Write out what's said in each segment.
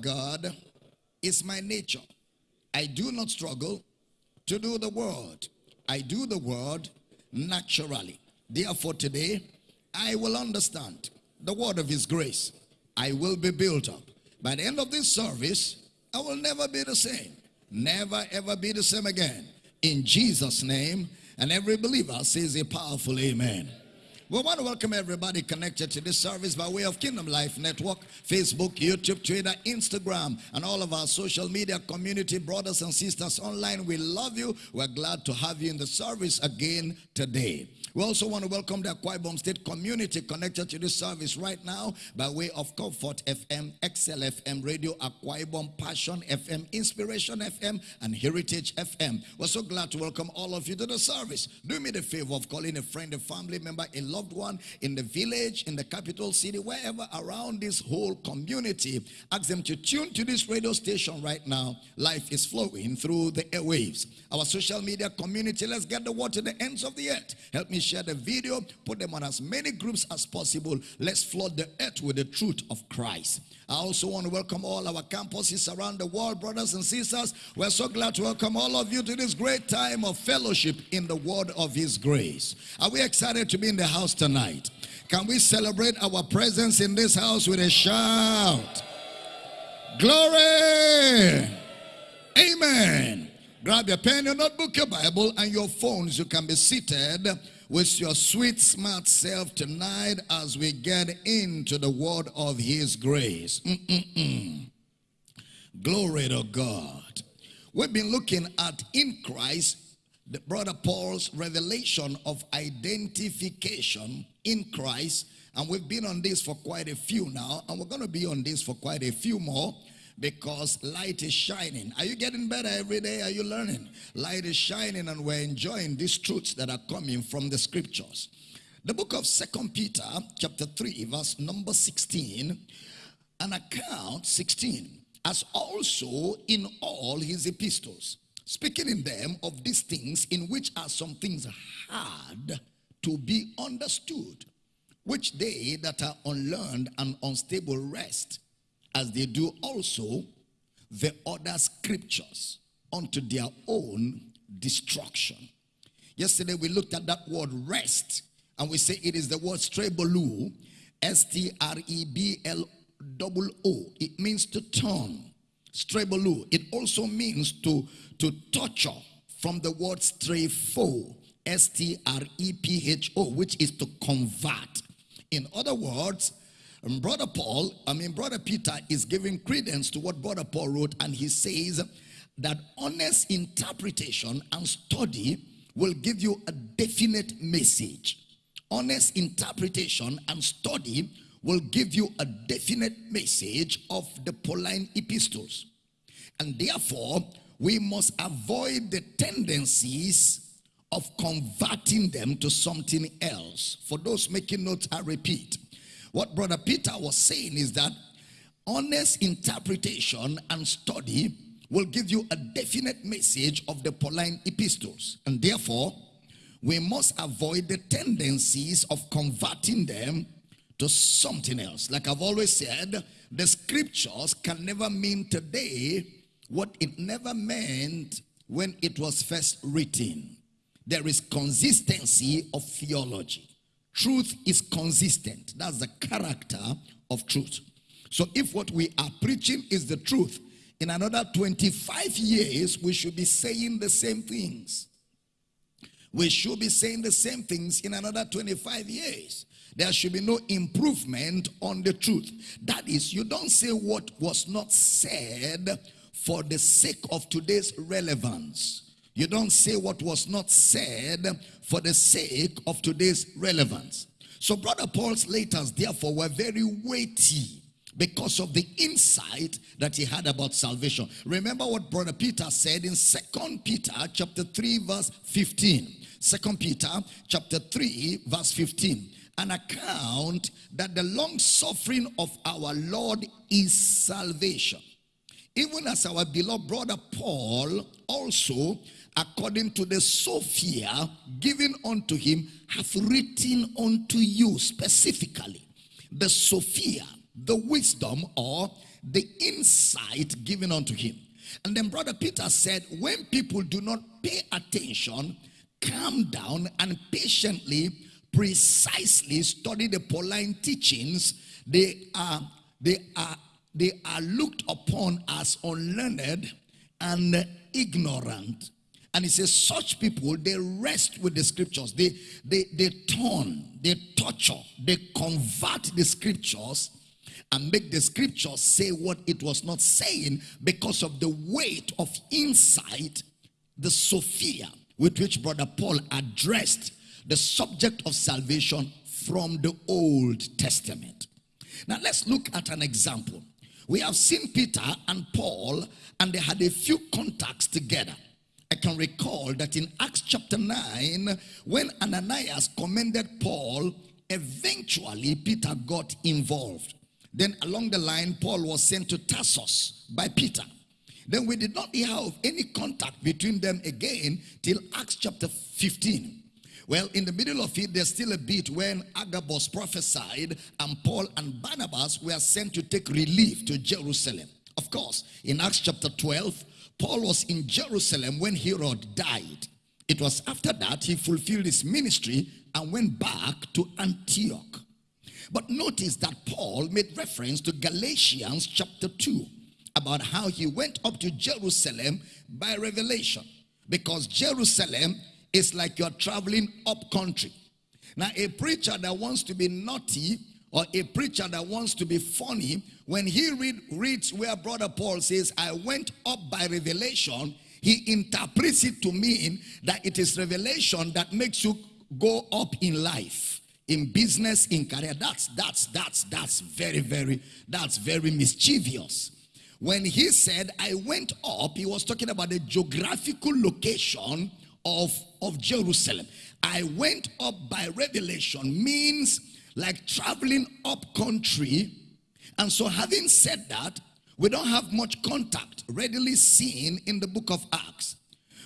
God is my nature. I do not struggle to do the word. I do the word naturally. Therefore, today I will understand the word of his grace. I will be built up. By the end of this service, I will never be the same. Never ever be the same again. In Jesus' name, and every believer says a powerful amen. We want to welcome everybody connected to this service by way of Kingdom Life Network, Facebook, YouTube, Twitter, Instagram, and all of our social media community brothers and sisters online. We love you. We're glad to have you in the service again today. We also want to welcome the Akwa Ibom State community connected to this service right now by way of Comfort FM, XL FM, Radio Akwa Ibom, Passion FM, Inspiration FM, and Heritage FM. We're so glad to welcome all of you to the service. Do me the favor of calling a friend, a family member, a loved one in the village, in the capital city, wherever around this whole community. Ask them to tune to this radio station right now. Life is flowing through the airwaves. Our social media community, let's get the word to the ends of the earth. Help me share the video, put them on as many groups as possible. Let's flood the earth with the truth of Christ. I also want to welcome all our campuses around the world, brothers and sisters. We're so glad to welcome all of you to this great time of fellowship in the word of his grace. Are we excited to be in the house tonight? Can we celebrate our presence in this house with a shout? Glory! Amen. Grab your pen, your notebook, your Bible, and your phones. You can be seated with your sweet, smart self tonight as we get into the word of His grace. Mm -mm -mm. Glory to God. We've been looking at in Christ, the brother Paul's revelation of identification in Christ. And we've been on this for quite a few now, and we're going to be on this for quite a few more because light is shining. Are you getting better every day? Are you learning? Light is shining and we're enjoying these truths that are coming from the scriptures. The book of Second Peter chapter 3 verse number 16 an account 16 as also in all his epistles speaking in them of these things in which are some things hard to be understood which they that are unlearned and unstable rest as they do also the other scriptures unto their own destruction. Yesterday we looked at that word rest and we say it is the word strebloo, S-T-R-E-B-L-O-O. It means to turn. Strebloo. It also means to, to torture from the word strepho, S-T-R-E-P-H-O, which is to convert. In other words, and Brother Paul, I mean, Brother Peter is giving credence to what Brother Paul wrote, and he says that honest interpretation and study will give you a definite message. Honest interpretation and study will give you a definite message of the Pauline epistles. And therefore, we must avoid the tendencies of converting them to something else. For those making notes, I repeat what Brother Peter was saying is that honest interpretation and study will give you a definite message of the Pauline epistles. And therefore, we must avoid the tendencies of converting them to something else. Like I've always said, the scriptures can never mean today what it never meant when it was first written. There is consistency of theology. Truth is consistent. That's the character of truth. So if what we are preaching is the truth, in another 25 years, we should be saying the same things. We should be saying the same things in another 25 years. There should be no improvement on the truth. That is, you don't say what was not said for the sake of today's relevance. You don't say what was not said for the sake of today's relevance. So Brother Paul's letters therefore were very weighty because of the insight that he had about salvation. Remember what Brother Peter said in Second Peter chapter 3 verse 15. Second Peter chapter 3 verse 15. An account that the long suffering of our Lord is salvation. Even as our beloved brother Paul also according to the Sophia given unto him, hath written unto you specifically. The Sophia, the wisdom or the insight given unto him. And then Brother Peter said, when people do not pay attention, calm down and patiently, precisely study the Pauline teachings, they are they are they are looked upon as unlearned and ignorant. And he says, such people, they rest with the scriptures. They, they, they turn, they torture, they convert the scriptures and make the scriptures say what it was not saying because of the weight of insight, the Sophia with which Brother Paul addressed the subject of salvation from the Old Testament. Now let's look at an example. We have seen Peter and Paul, and they had a few contacts together. I can recall that in Acts chapter 9, when Ananias commended Paul, eventually Peter got involved. Then along the line, Paul was sent to Tarsus by Peter. Then we did not have any contact between them again till Acts chapter 15. Well, in the middle of it, there's still a bit when Agabus prophesied and Paul and Barnabas were sent to take relief to Jerusalem. Of course, in Acts chapter 12, Paul was in Jerusalem when Herod died. It was after that he fulfilled his ministry and went back to Antioch. But notice that Paul made reference to Galatians chapter 2 about how he went up to Jerusalem by revelation because Jerusalem is like you're traveling up country. Now, a preacher that wants to be naughty or a preacher that wants to be funny, when he read, reads where Brother Paul says, I went up by revelation, he interprets it to mean that it is revelation that makes you go up in life, in business, in career. That's, that's, that's, that's very, very, that's very mischievous. When he said, I went up, he was talking about the geographical location of, of Jerusalem. I went up by revelation means like traveling up country. And so having said that, we don't have much contact readily seen in the book of Acts.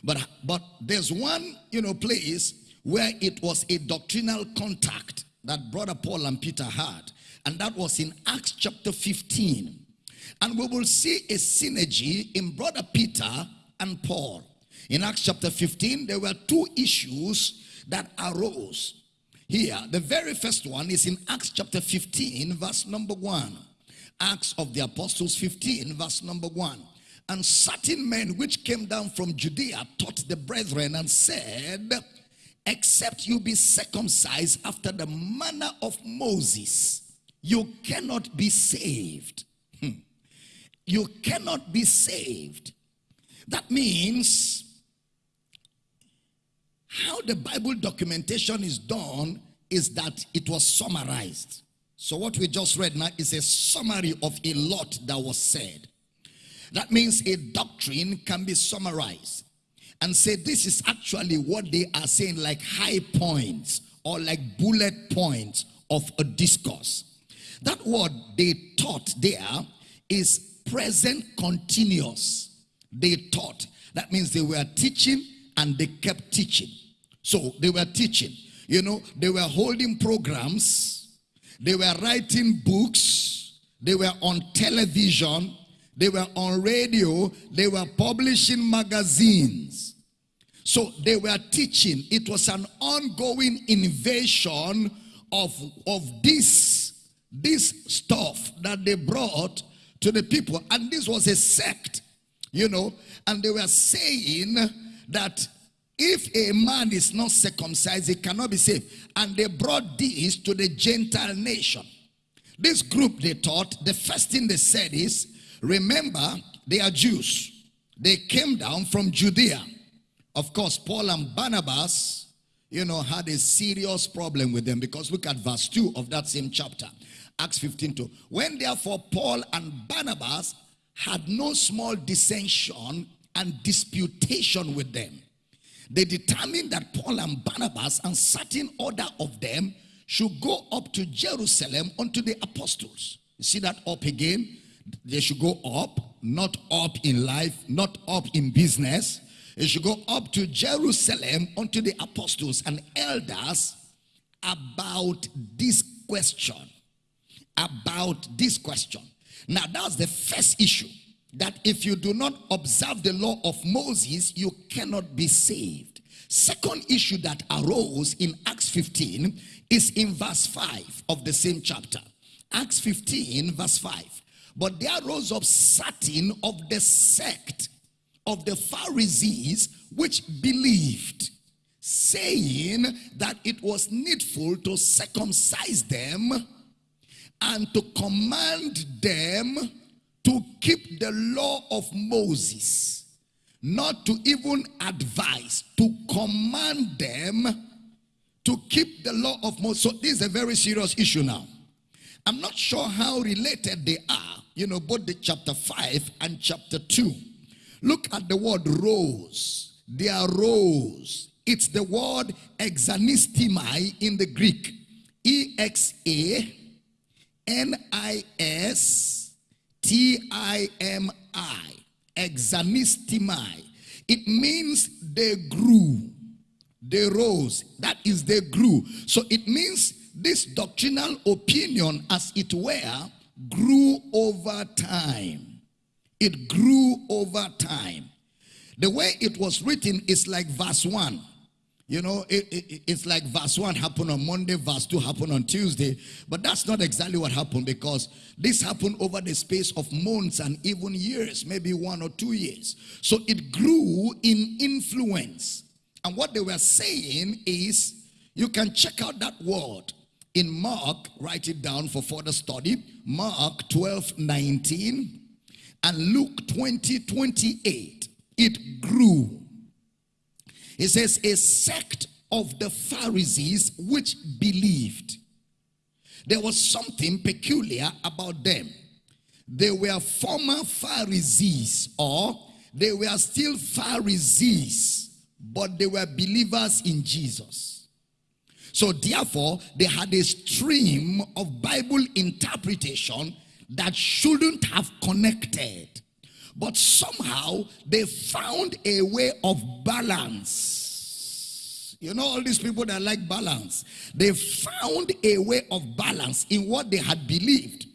But, but there's one, you know, place where it was a doctrinal contact that Brother Paul and Peter had. And that was in Acts chapter 15. And we will see a synergy in Brother Peter and Paul. In Acts chapter 15, there were two issues that arose. Here, the very first one is in Acts chapter 15, verse number 1. Acts of the Apostles 15, verse number 1. And certain men which came down from Judea taught the brethren and said, Except you be circumcised after the manner of Moses, you cannot be saved. Hmm. You cannot be saved. That means how the Bible documentation is done is that it was summarized. So what we just read now is a summary of a lot that was said. That means a doctrine can be summarized and say this is actually what they are saying like high points or like bullet points of a discourse. That word they taught there is present continuous. They taught. That means they were teaching and they kept teaching. So they were teaching. You know, they were holding programs. They were writing books. They were on television. They were on radio. They were publishing magazines. So they were teaching. It was an ongoing invasion of, of this, this stuff that they brought to the people. And this was a sect, you know. And they were saying that if a man is not circumcised, he cannot be saved. And they brought this to the Gentile nation. This group, they taught, the first thing they said is, remember, they are Jews. They came down from Judea. Of course, Paul and Barnabas, you know, had a serious problem with them because look at verse 2 of that same chapter. Acts 15 2. When therefore Paul and Barnabas had no small dissension and disputation with them, they determined that Paul and Barnabas and certain order of them should go up to Jerusalem unto the apostles. You see that up again? They should go up, not up in life, not up in business. They should go up to Jerusalem unto the apostles and elders about this question. About this question. Now, that's the first issue that if you do not observe the law of Moses, you cannot be saved. Second issue that arose in Acts 15 is in verse 5 of the same chapter. Acts 15, verse 5. But there rose up certain of the sect of the Pharisees which believed, saying that it was needful to circumcise them and to command them to keep the law of Moses, not to even advise, to command them to keep the law of Moses. So this is a very serious issue now. I'm not sure how related they are, you know, both the chapter 5 and chapter 2. Look at the word rose. They are rose. It's the word exanistimai in the Greek. E-X-A N-I-S-T-I-M-I. Exanistimai. It means they grew. They rose. That is they grew. So it means this doctrinal opinion as it were grew over time. It grew over time. The way it was written is like verse 1. You know, it, it, it's like verse 1 happened on Monday, verse 2 happened on Tuesday. But that's not exactly what happened because this happened over the space of months and even years, maybe one or two years. So it grew in influence. And what they were saying is, you can check out that word in Mark, write it down for further study. Mark 12, 19 and Luke 20, 28, it grew. It says, a sect of the Pharisees which believed. There was something peculiar about them. They were former Pharisees, or they were still Pharisees, but they were believers in Jesus. So therefore, they had a stream of Bible interpretation that shouldn't have connected. But somehow they found a way of balance. You know, all these people that like balance, they found a way of balance in what they had believed,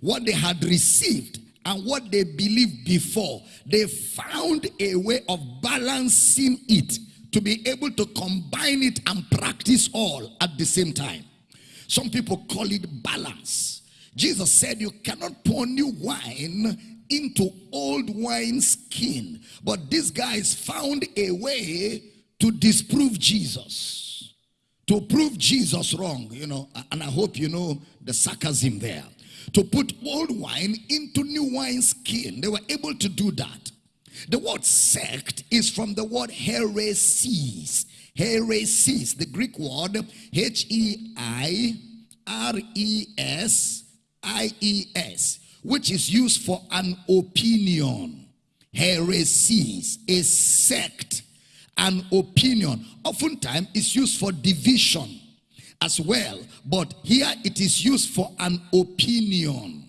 what they had received, and what they believed before. They found a way of balancing it to be able to combine it and practice all at the same time. Some people call it balance. Jesus said, You cannot pour new wine into old wine skin. But these guys found a way to disprove Jesus, to prove Jesus wrong, you know. And I hope you know the sarcasm there. To put old wine into new wine skin. They were able to do that. The word sect is from the word heresies. Heresies, the Greek word H E I R E S I-E-S, which is used for an opinion, heresies, a sect, an opinion. Oftentimes it's used for division as well, but here it is used for an opinion.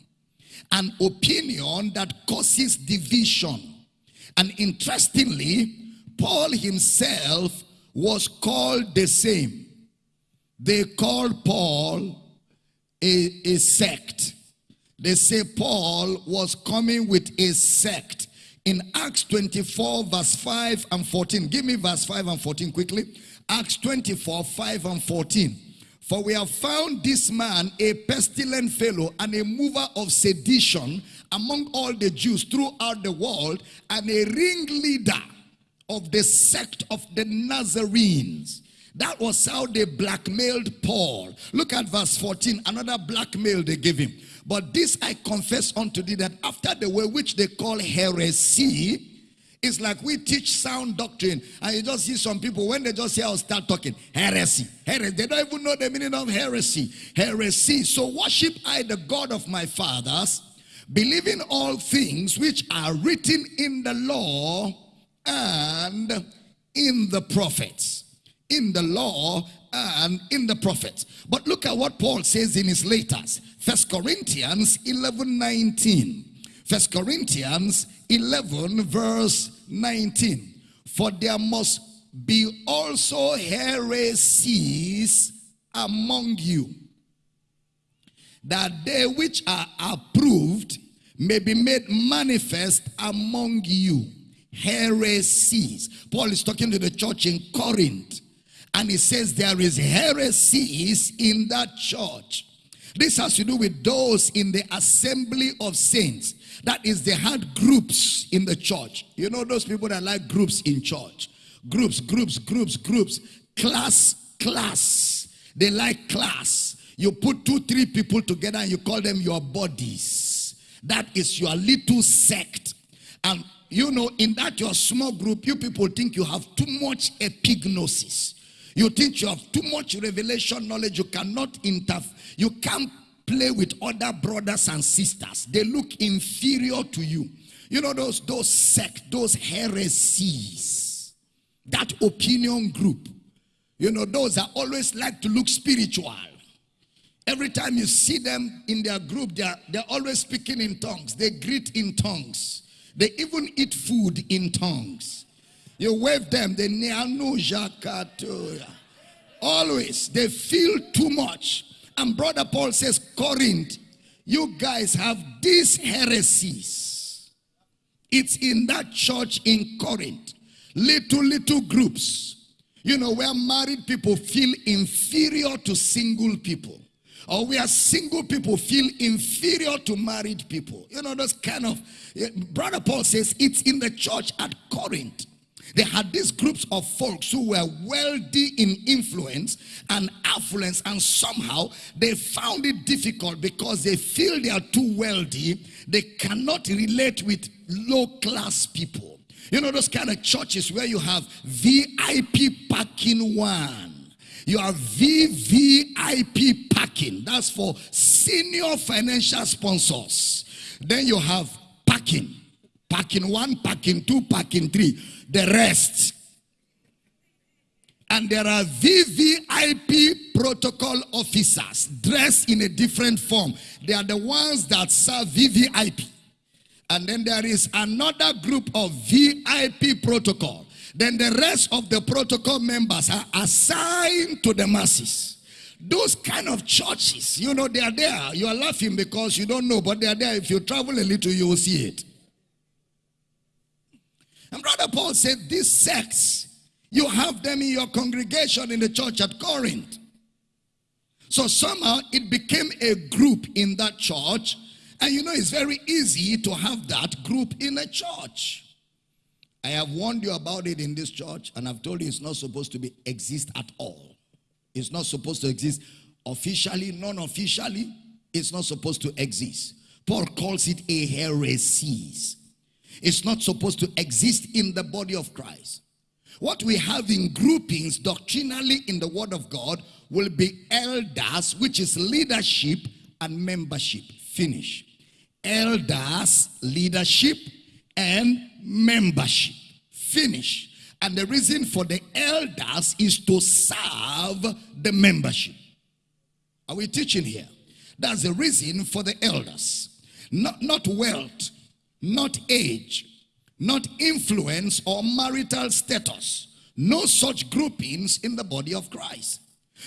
An opinion that causes division. And interestingly, Paul himself was called the same. They called Paul a, a sect. They say Paul was coming with a sect. In Acts 24, verse 5 and 14. Give me verse 5 and 14 quickly. Acts 24, 5 and 14. For we have found this man a pestilent fellow and a mover of sedition among all the Jews throughout the world and a ringleader of the sect of the Nazarenes. That was how they blackmailed Paul. Look at verse 14. Another blackmail they gave him. But this I confess unto thee that after the way which they call heresy, it's like we teach sound doctrine, and you just see some people when they just hear us start talking heresy, heresy. They don't even know the meaning of heresy. Heresy. So worship I the God of my fathers, believing all things which are written in the law and in the prophets in the law and in the prophets. But look at what Paul says in his letters. First Corinthians 11, 19. First Corinthians 11 verse 19. For there must be also heresies among you, that they which are approved may be made manifest among you heresies. Paul is talking to the church in Corinth, and he says there is heresies in that church. This has to do with those in the assembly of saints. That is, they had groups in the church. You know those people that like groups in church. Groups, groups, groups, groups. Class, class. They like class. You put two, three people together and you call them your bodies. That is your little sect. And you know, in that your small group, you people think you have too much epignosis. You think you have too much revelation knowledge. You cannot interfere. You can't play with other brothers and sisters. They look inferior to you. You know those those sect, those heresies. That opinion group. You know those are always like to look spiritual. Every time you see them in their group, they're, they're always speaking in tongues. They greet in tongues. They even eat food in tongues. You wave them, they always they feel too much. And brother Paul says, Corinth, you guys have these heresies. It's in that church in Corinth. Little, little groups. You know, where married people feel inferior to single people or where single people feel inferior to married people. You know, those kind of, eh, Brother Paul says it's in the church at Corinth. They had these groups of folks who were wealthy in influence and affluence, and somehow they found it difficult because they feel they are too wealthy. They cannot relate with low class people. You know, those kind of churches where you have VIP parking one you have VVIP packing. That's for senior financial sponsors. Then you have packing. Packing one, packing two, packing three. The rest. And there are VVIP protocol officers dressed in a different form. They are the ones that serve VVIP. And then there is another group of VIP protocol. Then the rest of the protocol members are assigned to the masses. Those kind of churches, you know, they are there. You are laughing because you don't know, but they are there. If you travel a little, you will see it. And Brother Paul said, these sects, you have them in your congregation in the church at Corinth. So somehow it became a group in that church. And you know, it's very easy to have that group in a church. I have warned you about it in this church, and I've told you it's not supposed to be exist at all. It's not supposed to exist officially, non-officially. It's not supposed to exist. Paul calls it a heresy. It's not supposed to exist in the body of Christ. What we have in groupings doctrinally in the word of God will be elders, which is leadership and membership. Finish. Elders, leadership, and membership. Finish. And the reason for the elders is to serve the membership. Are we teaching here? That's the reason for the elders. Not, not wealth, not age, not influence or marital status. No such groupings in the body of Christ.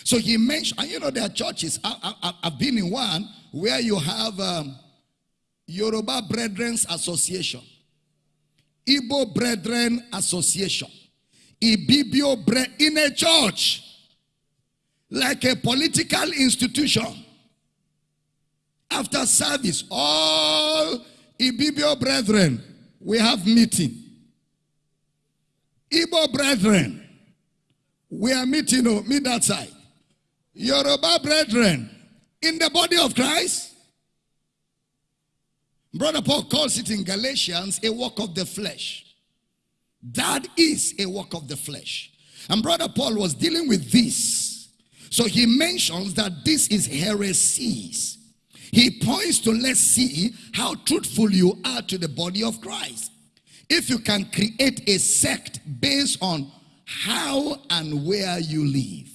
So he mentioned, and you know, there are churches. I, I've been in one where you have um, Yoruba Brethren's Association. Igbo Brethren Association. Ibibio Bre in a church. Like a political institution. After service, all Ibibio Brethren, we have meeting. Igbo Brethren, we are meeting, oh, meet that side. Yoruba Brethren, in the body of Christ, Brother Paul calls it in Galatians a work of the flesh. That is a work of the flesh. And Brother Paul was dealing with this. So he mentions that this is heresies. He points to let's see how truthful you are to the body of Christ. If you can create a sect based on how and where you live.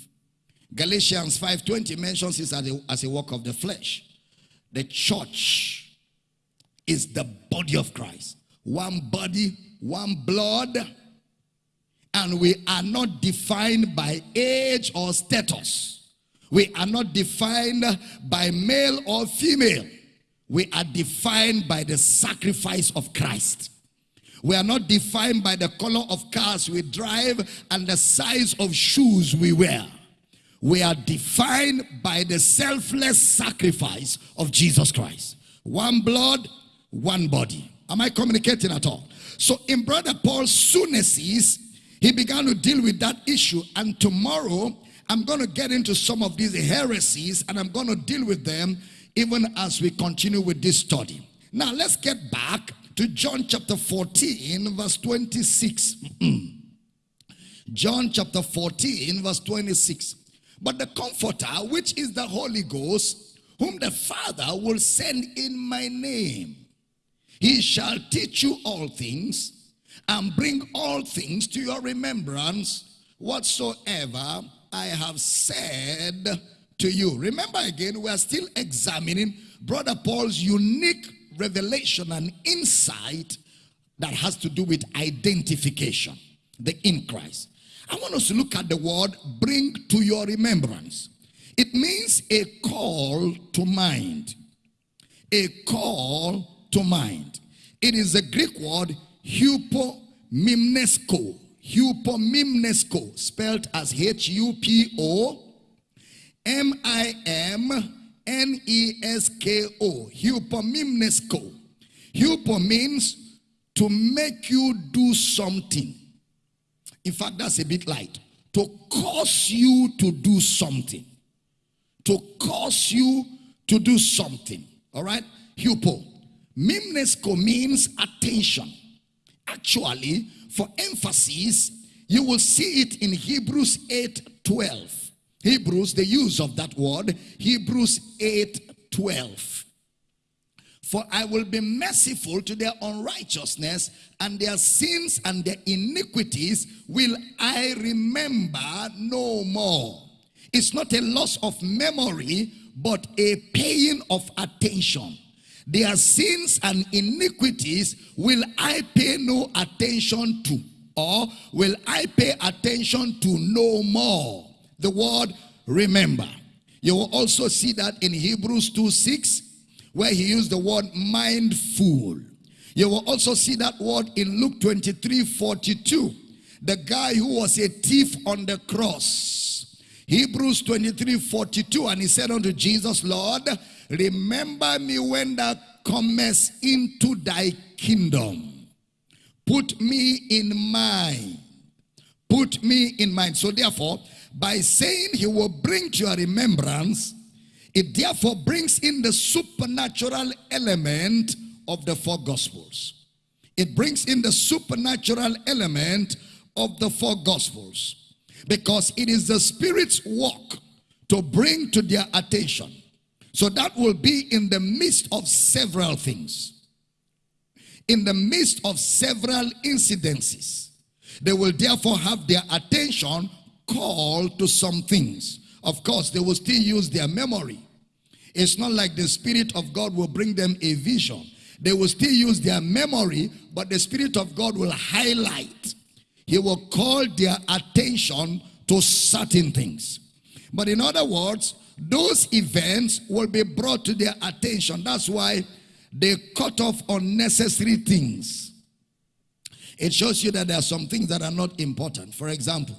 Galatians 5.20 mentions this as a, as a work of the flesh. The church is the body of Christ. One body, one blood. And we are not defined by age or status. We are not defined by male or female. we are defined by the sacrifice of Christ. We are not defined by the color of cars we drive and the size of shoes we wear. We are defined by the selfless sacrifice of Jesus Christ. One blood, one body. Am I communicating at all? So in Brother Paul's soonesses, he began to deal with that issue. And tomorrow, I'm going to get into some of these heresies and I'm going to deal with them even as we continue with this study. Now, let's get back to John chapter 14, verse 26. John chapter 14, verse 26. But the Comforter, which is the Holy Ghost, whom the Father will send in my name, he shall teach you all things and bring all things to your remembrance whatsoever I have said to you. Remember again, we are still examining Brother Paul's unique revelation and insight that has to do with identification, the in Christ. I want us to look at the word bring to your remembrance. It means a call to mind. A call to mind. It is a Greek word hupomimnesko. Hupomimnesko, spelled as H-U-P-O M-I-M-N-E-S-K-O. Hupomimnesko. Hupo means to make you do something. In fact, that's a bit light. To cause you to do something. To cause you to do something. All right? Hupo. Mimnesko means attention. Actually, for emphasis, you will see it in Hebrews 8 12. Hebrews, the use of that word, Hebrews 8 12. For I will be merciful to their unrighteousness, and their sins and their iniquities will I remember no more. It's not a loss of memory, but a paying of attention. Their sins and iniquities will I pay no attention to, or will I pay attention to no more. The word remember. You will also see that in Hebrews 2 6, where he used the word mindful. You will also see that word in Luke 23 42. The guy who was a thief on the cross. Hebrews 23 42. And he said unto Jesus, Lord, Remember me when thou comest into thy kingdom. Put me in mind. Put me in mind. So therefore, by saying he will bring to your remembrance, it therefore brings in the supernatural element of the four gospels. It brings in the supernatural element of the four gospels. Because it is the Spirit's work to bring to their attention so that will be in the midst of several things. In the midst of several incidences. They will therefore have their attention called to some things. Of course, they will still use their memory. It's not like the Spirit of God will bring them a vision. They will still use their memory, but the Spirit of God will highlight. He will call their attention to certain things. But in other words, those events will be brought to their attention. That's why they cut off unnecessary things. It shows you that there are some things that are not important. For example,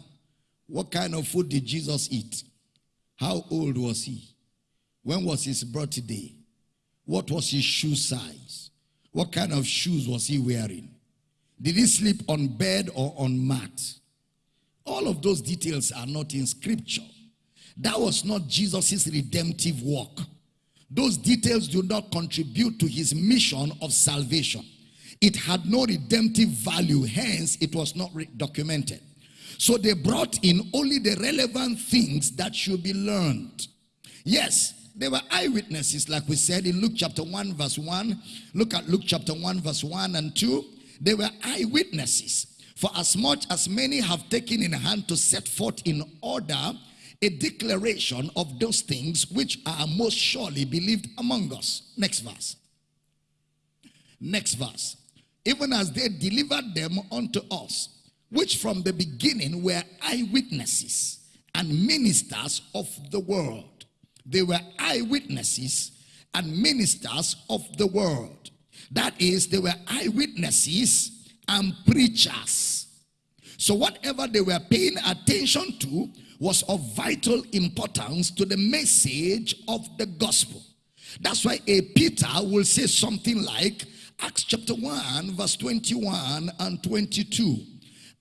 what kind of food did Jesus eat? How old was he? When was his birthday? What was his shoe size? What kind of shoes was he wearing? Did he sleep on bed or on mat? All of those details are not in scripture. That was not Jesus' redemptive work. Those details do not contribute to his mission of salvation. It had no redemptive value, hence it was not documented. So they brought in only the relevant things that should be learned. Yes, they were eyewitnesses, like we said in Luke chapter 1, verse 1. Look at Luke chapter 1, verse 1 and 2. They were eyewitnesses. For as much as many have taken in hand to set forth in order a declaration of those things which are most surely believed among us. Next verse. Next verse. Even as they delivered them unto us, which from the beginning were eyewitnesses and ministers of the world. They were eyewitnesses and ministers of the word. That is, they were eyewitnesses and preachers. So, whatever they were paying attention to was of vital importance to the message of the gospel. That's why a Peter will say something like Acts chapter 1, verse 21 and 22.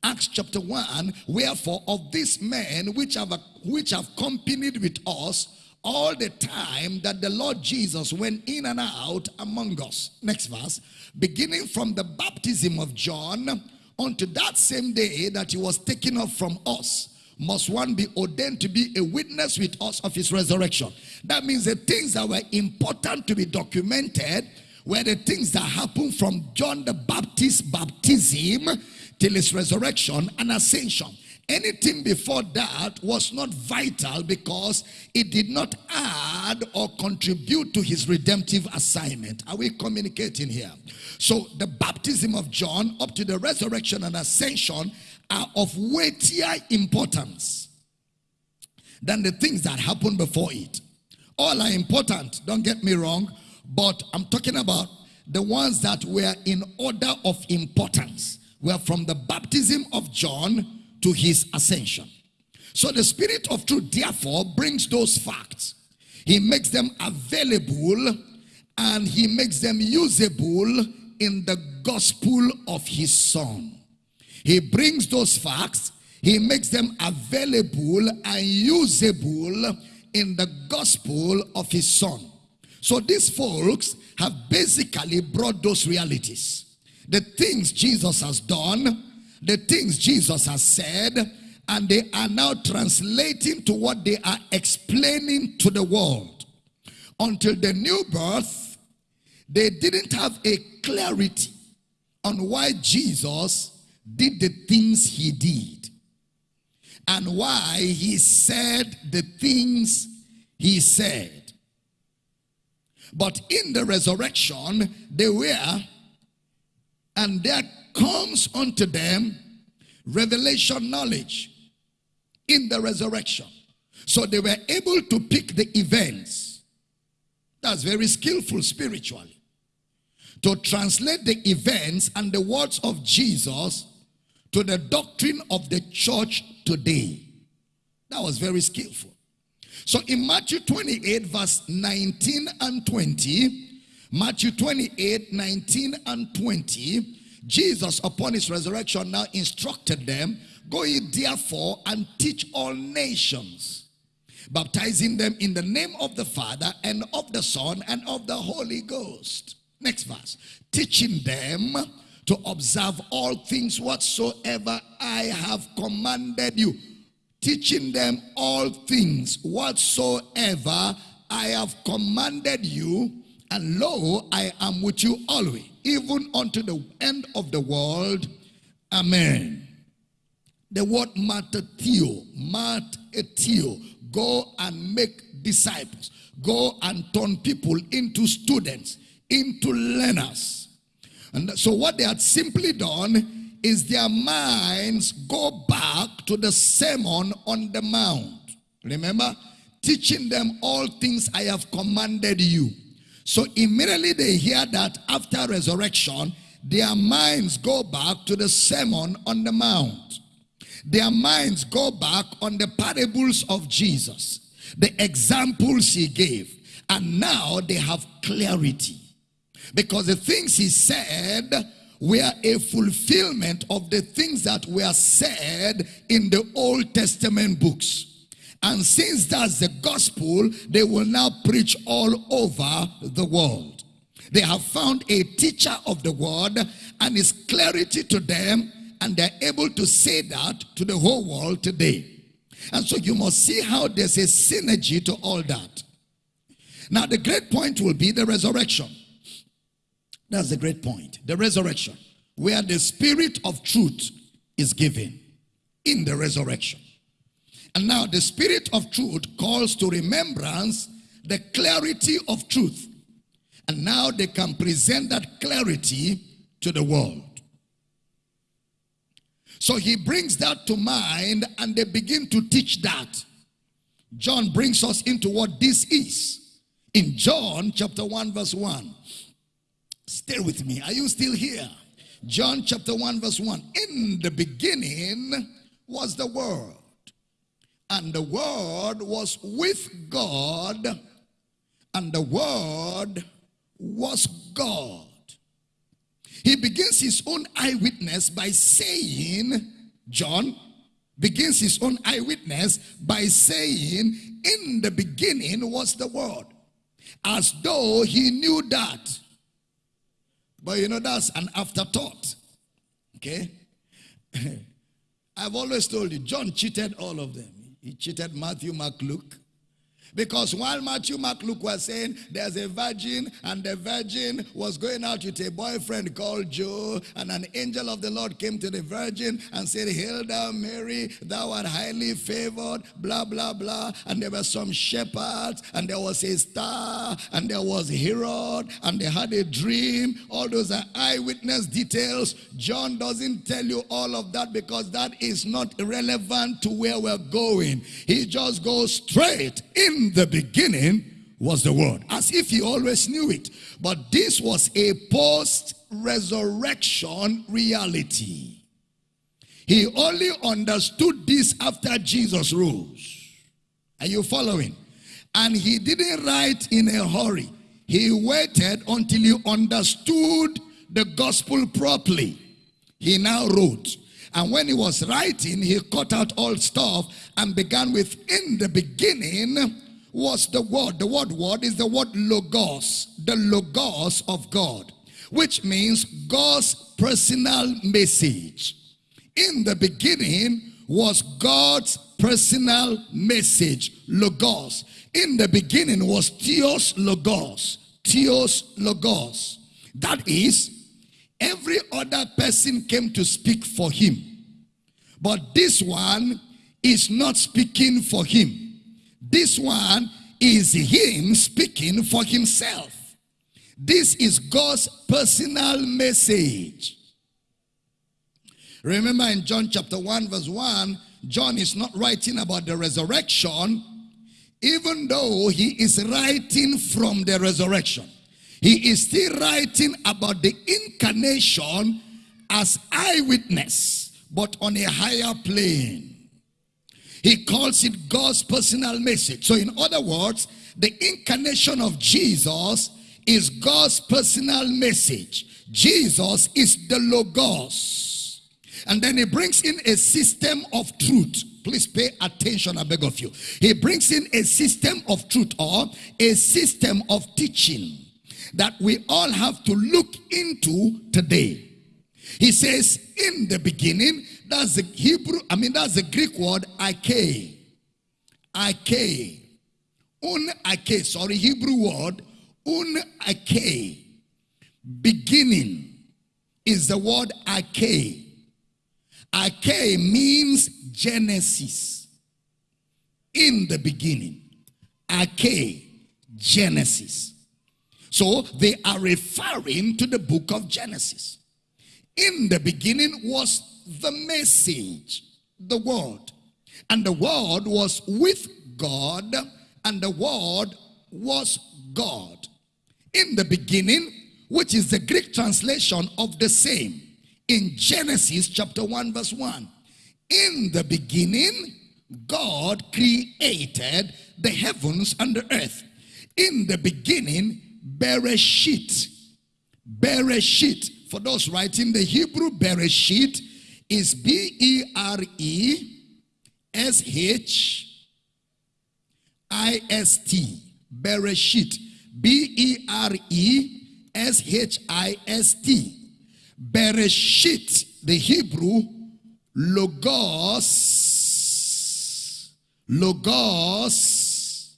Acts chapter 1, wherefore of these men which have, which have accompanied with us all the time that the Lord Jesus went in and out among us. Next verse. Beginning from the baptism of John unto that same day that he was taken up from us, must one be ordained to be a witness with us of his resurrection. That means the things that were important to be documented were the things that happened from John the Baptist's baptism till his resurrection and ascension. Anything before that was not vital because it did not add or contribute to his redemptive assignment. Are we communicating here? So the baptism of John up to the resurrection and ascension are of weightier importance than the things that happened before it. All are important, don't get me wrong, but I'm talking about the ones that were in order of importance. Were from the baptism of John to his ascension. So the Spirit of truth, therefore, brings those facts. He makes them available and he makes them usable in the gospel of his Son. He brings those facts, he makes them available and usable in the gospel of his Son. So these folks have basically brought those realities. The things Jesus has done, the things Jesus has said, and they are now translating to what they are explaining to the world. Until the new birth, they didn't have a clarity on why Jesus did the things he did and why he said the things he said. But in the resurrection, they were, and there comes unto them revelation knowledge in the resurrection. So they were able to pick the events. That's very skillful spiritually. To translate the events and the words of Jesus to the doctrine of the church today. That was very skillful. So in Matthew 28, verse 19 and 20, Matthew 28, 19 and 20, Jesus, upon his resurrection, now instructed them, Go ye therefore and teach all nations, baptizing them in the name of the Father and of the Son and of the Holy Ghost. Next verse. Teaching them to observe all things whatsoever I have commanded you. Teaching them all things whatsoever I have commanded you. And lo, I am with you always even unto the end of the world. Amen. The word matatio, matatio, go and make disciples. Go and turn people into students, into learners. And so what they had simply done is their minds go back to the sermon on the mount. Remember? Teaching them all things I have commanded you. So immediately they hear that after resurrection, their minds go back to the Sermon on the Mount. Their minds go back on the parables of Jesus, the examples he gave. And now they have clarity. Because the things he said were a fulfillment of the things that were said in the Old Testament books. And since that's the gospel, they will now preach all over the world. They have found a teacher of the word and it's clarity to them and they're able to say that to the whole world today. And so you must see how there's a synergy to all that. Now the great point will be the resurrection. That's the great point. The resurrection. Where the spirit of truth is given in the resurrection. And now the spirit of truth calls to remembrance the clarity of truth. And now they can present that clarity to the world. So he brings that to mind and they begin to teach that. John brings us into what this is In John chapter 1, verse 1. Stay with me. Are you still here? John chapter 1, verse 1. In the beginning was the Word, and the Word was with God, and the Word was God. He begins his own eyewitness by saying, John begins his own eyewitness by saying, In the beginning was the Word, as though he knew that. But you know, that's an afterthought. Okay? I've always told you, John cheated all of them. He cheated Matthew, Mark, Luke. Because while Matthew, Mark, Luke was saying there's a virgin and the virgin was going out with a boyfriend called Joe and an angel of the Lord came to the virgin and said, Hail thou Mary, thou art highly favored, blah, blah, blah. And there were some shepherds and there was a star and there was Herod and they had a dream. All those are eyewitness details. John doesn't tell you all of that because that is not relevant to where we're going. He just goes straight in the beginning was the word as if he always knew it. But this was a post resurrection reality. He only understood this after jesus rose. Are you following? And he didn't write in a hurry. He waited until he understood the gospel properly. He now wrote. And when he was writing he cut out all stuff and began with in the beginning was the word. The word word is the word logos, the logos of God, which means God's personal message. In the beginning was God's personal message, logos. In the beginning was Theos Logos, Theos Logos. That is, every other person came to speak for him. But this one is not speaking for him. This one is him speaking for himself. This is God's personal message. Remember in John chapter 1 verse 1, John is not writing about the resurrection, even though he is writing from the resurrection. He is still writing about the incarnation as eyewitness, but on a higher plane. He calls it God's personal message. So in other words, the incarnation of Jesus is God's personal message. Jesus is the Logos. And then he brings in a system of truth. Please pay attention, I beg of you. He brings in a system of truth or a system of teaching that we all have to look into today. He says, in the beginning, that's the Hebrew, I mean, that's the Greek word ake. Ake. Un ake, sorry, Hebrew word, un ake. Beginning is the word ake. Ake means Genesis. In the beginning. Ake, Genesis. So they are referring to the book of Genesis. In the beginning was the message, the word. And the word was with God, and the word was God. In the beginning, which is the Greek translation of the same, in Genesis chapter 1, verse 1. In the beginning, God created the heavens and the earth. In the beginning, Bereshit. Bereshit. For those writing the Hebrew, Bereshit is B E R E S H I S T. Bereshit. B E R E S H I S T. Bereshit, the Hebrew, Logos, Logos,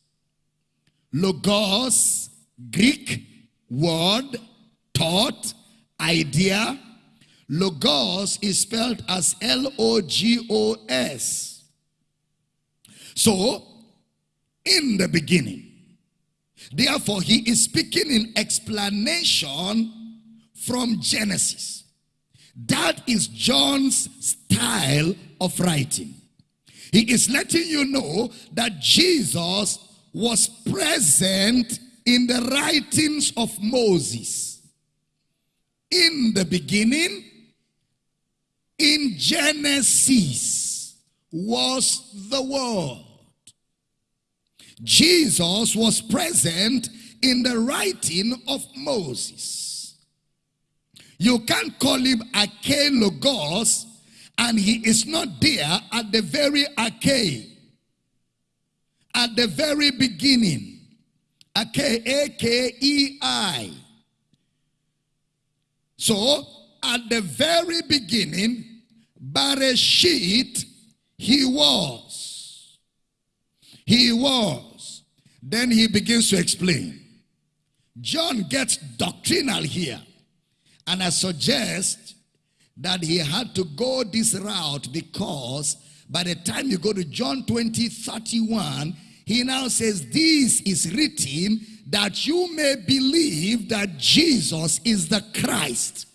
Logos, Greek word, thought, idea, Logos is spelled as L-O-G-O-S. So, in the beginning. Therefore, he is speaking in explanation from Genesis. That is John's style of writing. He is letting you know that Jesus was present in the writings of Moses. In the beginning, in Genesis, was the Word. Jesus was present in the writing of Moses. You can't call him Arche Logos and he is not there at the very Arche, at the very beginning. Arche, A-K-E-I. So, at the very beginning, Bereshit, he was. He was. Then he begins to explain. John gets doctrinal here. And I suggest that he had to go this route because by the time you go to John 20, 31, he now says, This is written that you may believe that Jesus is the Christ,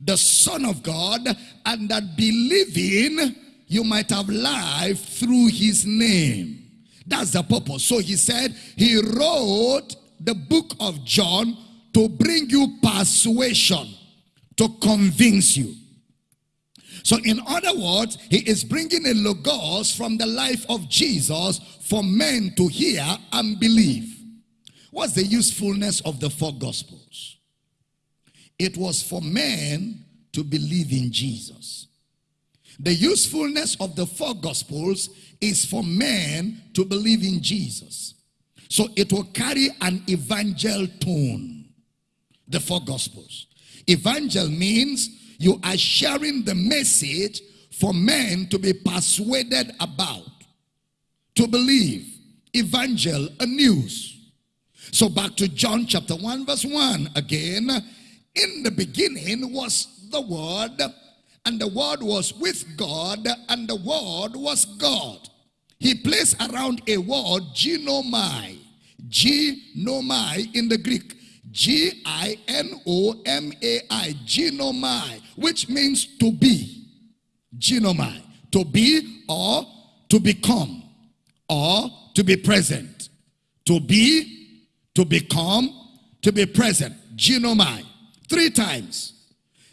the Son of God, and that believing you might have life through his name. That's the purpose. So he said he wrote the book of John to bring you persuasion, to convince you. So, in other words, he is bringing a logos from the life of Jesus for men to hear and believe. What's the usefulness of the four gospels? It was for men to believe in Jesus. The usefulness of the four gospels is for men to believe in Jesus. So it will carry an evangel tone. The four gospels. Evangel means you are sharing the message for men to be persuaded about, to believe. Evangel, a news. So back to John chapter 1 verse 1 again. In the beginning was the Word, and the Word was with God, and the Word was God. He placed around a word, ginomai. Ginomai in the Greek. G-I-N-O-M-A-I. Ginomai. Which means to be. Ginomai. To be or to become. Or to be present. To be, to become, to be present. Ginomai. Three times.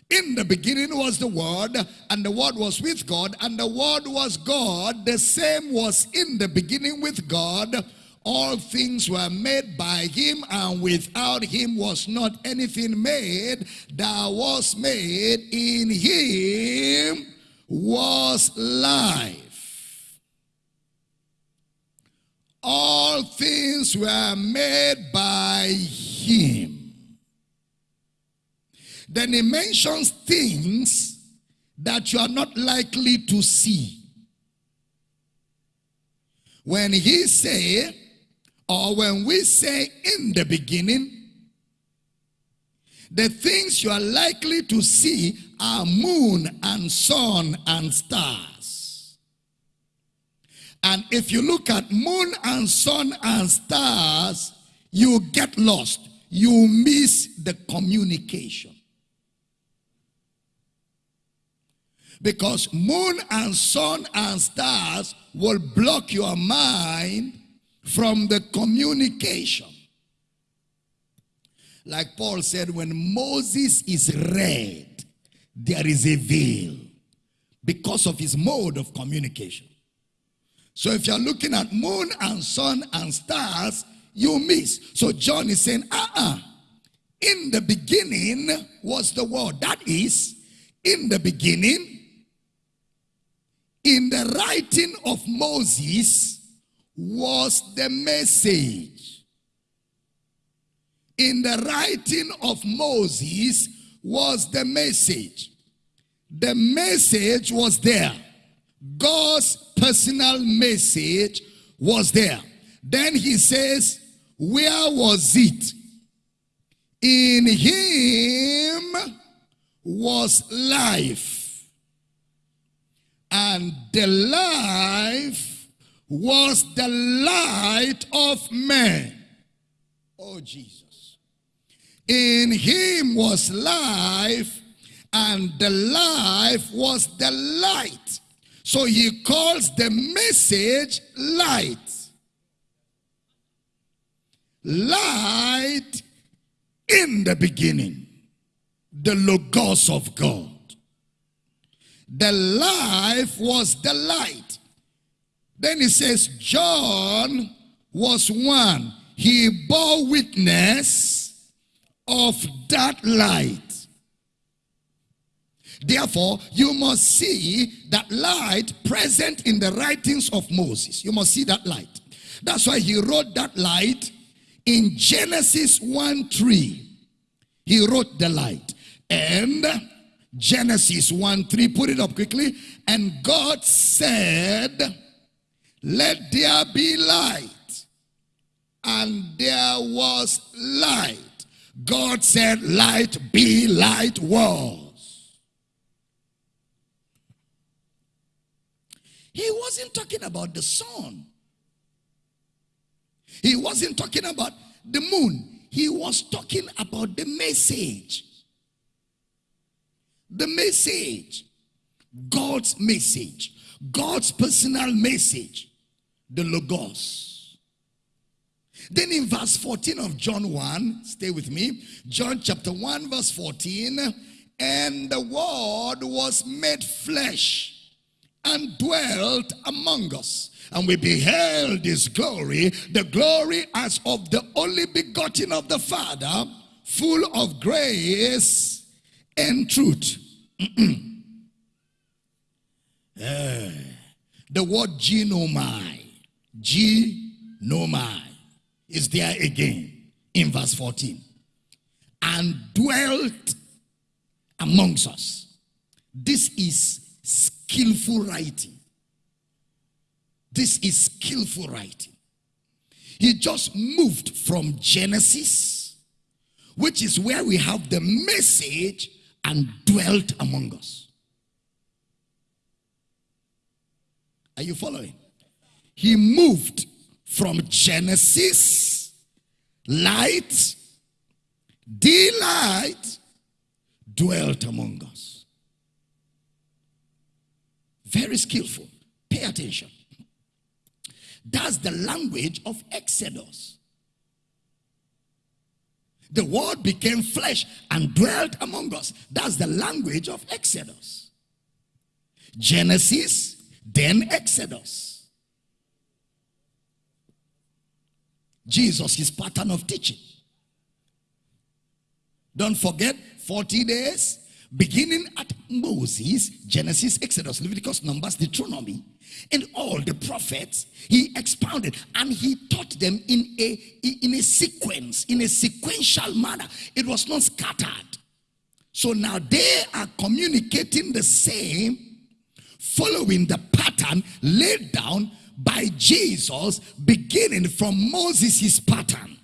In the beginning was the Word, and the Word was with God, and the Word was God. The same was in the beginning with God. All things were made by him, and without him was not anything made that was made. In him was life. All things were made by him then he mentions things that you are not likely to see. When he say, or when we say in the beginning, the things you are likely to see are moon and sun and stars. And if you look at moon and sun and stars, you get lost. You miss the communication. Because moon and sun and stars will block your mind from the communication. Like Paul said, when Moses is read, there is a veil because of his mode of communication. So if you're looking at moon and sun and stars, you miss. So John is saying, uh-uh. In the beginning was the word. That is, in the beginning, in the writing of Moses was the message. In the writing of Moses was the message. The message was there. God's personal message was there. Then he says, Where was it? In him was life and the life was the light of men. Oh, Jesus. In him was life, and the life was the light. So he calls the message light. light in the beginning, the Logos of God. The life was the light. Then he says, John was one. He bore witness of that light. Therefore, you must see that light present in the writings of Moses. You must see that light. That's why he wrote that light in Genesis 1 3. He wrote the light. And Genesis 1 3, put it up quickly. And God said, Let there be light. And there was light. God said, Light be light was. He wasn't talking about the sun. He wasn't talking about the moon. He was talking about the message. The message. God's message. God's personal message. The Logos. Then in verse 14 of John 1, stay with me. John chapter 1 verse 14. And the word was made flesh and dwelt among us. And we beheld his glory, the glory as of the only begotten of the Father, full of grace and truth. Uh, the word genomai, genomai, is there again in verse 14. And dwelt amongst us. This is skillful writing. This is skillful writing. He just moved from Genesis, which is where we have the message, and dwelt among us. Are you following? He moved from Genesis, light, delight, dwelt among us. Very skillful. Pay attention. That's the language of Exodus. The word became flesh and dwelt among us. That's the language of Exodus. Genesis, then Exodus. Jesus, his pattern of teaching. Don't forget 40 days, beginning at Moses, Genesis, Exodus, Leviticus, Numbers, Deuteronomy, and all the prophets, he expounded and he taught them in a in a sequence, in a sequential manner. It was not scattered. So now they are communicating the same, following the pattern laid down by Jesus, beginning from Moses' pattern.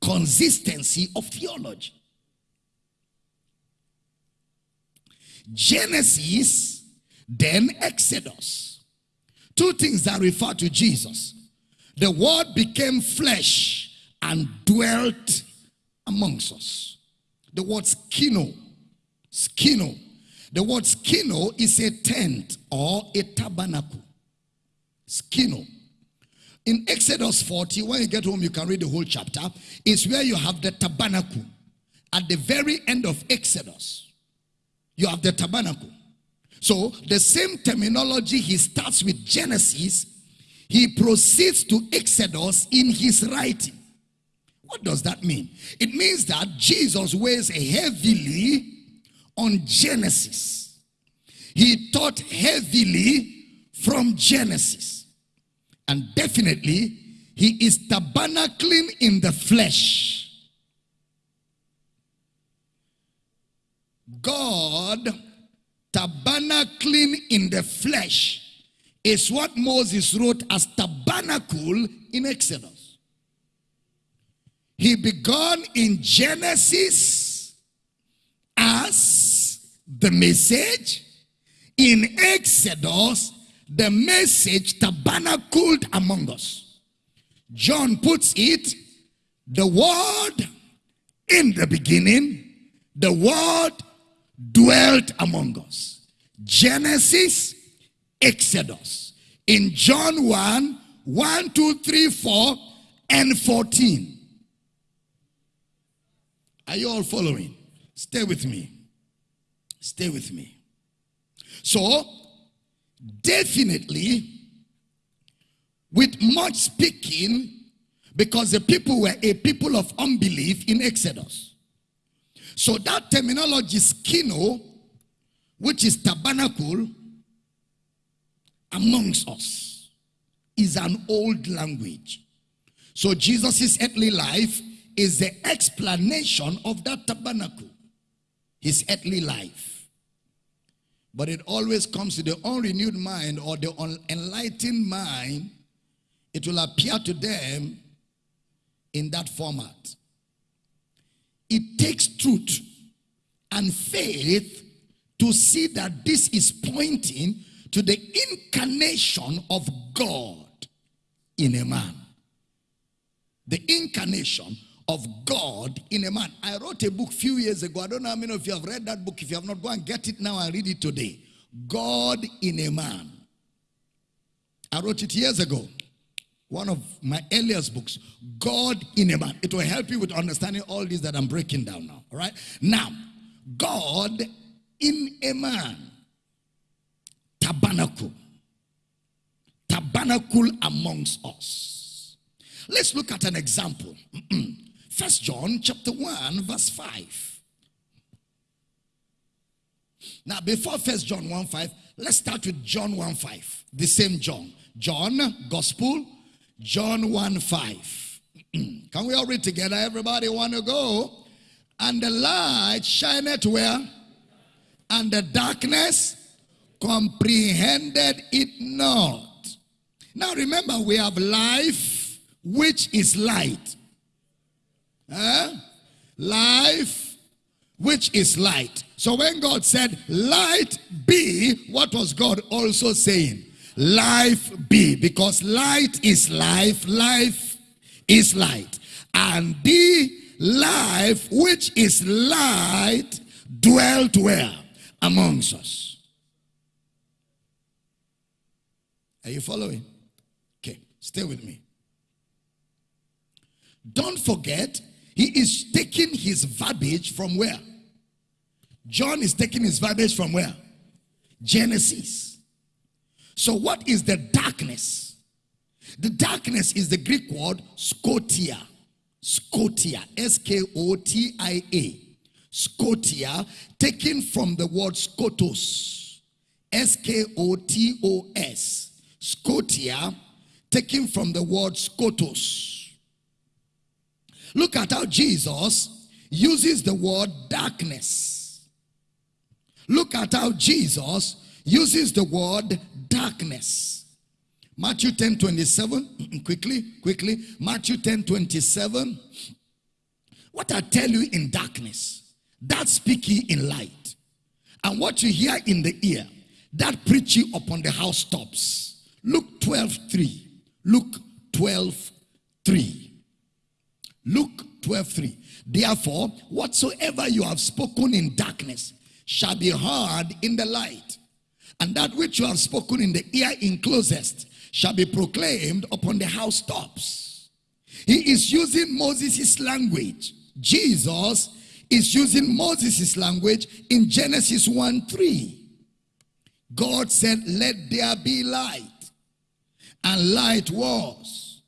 Consistency of theology. Genesis, then Exodus. Two things that refer to Jesus. The word became flesh and dwelt amongst us. The word skino, skino. The word skino is a tent or a tabernacle. Skino. In Exodus 40, when you get home, you can read the whole chapter. It's where you have the tabernacle. At the very end of Exodus, you have the tabernacle. So the same terminology he starts with Genesis, he proceeds to Exodus in his writing. What does that mean? It means that Jesus weighs heavily on Genesis. He taught heavily from Genesis. And definitely, he is tabernacling in the flesh. God tabernacling in the flesh is what Moses wrote as tabernacle in Exodus. He began in Genesis as the message. In Exodus, the message tabernacled among us. John puts it, the word in the beginning, the word dwelt among us. Genesis, Exodus. In John 1, 1, 2, 3, 4, and 14. Are you all following? Stay with me. Stay with me. So, definitely, with much speaking, because the people were a people of unbelief in Exodus. So that terminology, skino, which is tabernacle, amongst us, is an old language. So Jesus' earthly life is the explanation of that tabernacle, his earthly life. But it always comes to the unrenewed mind or the unenlightened mind, it will appear to them in that format. It takes truth and faith to see that this is pointing to the incarnation of God in a man. The incarnation of God in a man. I wrote a book few years ago. I don't know how many of you have read that book. If you have not, go and get it now and read it today. God in a man. I wrote it years ago. One of my earliest books, God in a man. It will help you with understanding all this that I'm breaking down now. All right. Now, God in a man. Tabernacle. Tabernacle amongst us. Let's look at an example. First John chapter 1 verse 5. Now before First John 1 5, let's start with John 1 5. The same John. John, Gospel, John 1 5. Can we all read together? Everybody want to go? And the light shineth where? And the darkness comprehended it not. Now remember, we have life, which is light. Huh? Life, which is light. So when God said, light be, what was God also saying? Life be. Because light is life, life is light. And the life, which is light, dwelt where? Amongst us. Are you following? Okay, stay with me. Don't forget, he is taking his verbiage from where? John is taking his verbiage from where? Genesis. So, what is the darkness? The darkness is the Greek word skotia. Skotia. S K O T I A. Skotia, taken from the word skotos. S K O T O S. Skotia, taken from the word skotos. Look at how Jesus uses the word darkness. Look at how Jesus uses the word darkness. Matthew 10 27, quickly, quickly. Matthew 10 27. What I tell you in darkness, that speak ye in light. And what you hear in the ear, that preach ye upon the housetops. Luke 12 3. Luke 12 3. Luke 12 3. Therefore, whatsoever you have spoken in darkness shall be heard in the light, and that which you have spoken in the ear in closest shall be proclaimed upon the housetops. He is using Moses' language. Jesus is using Moses' language in Genesis 1 3. God said, Let there be light. And light was.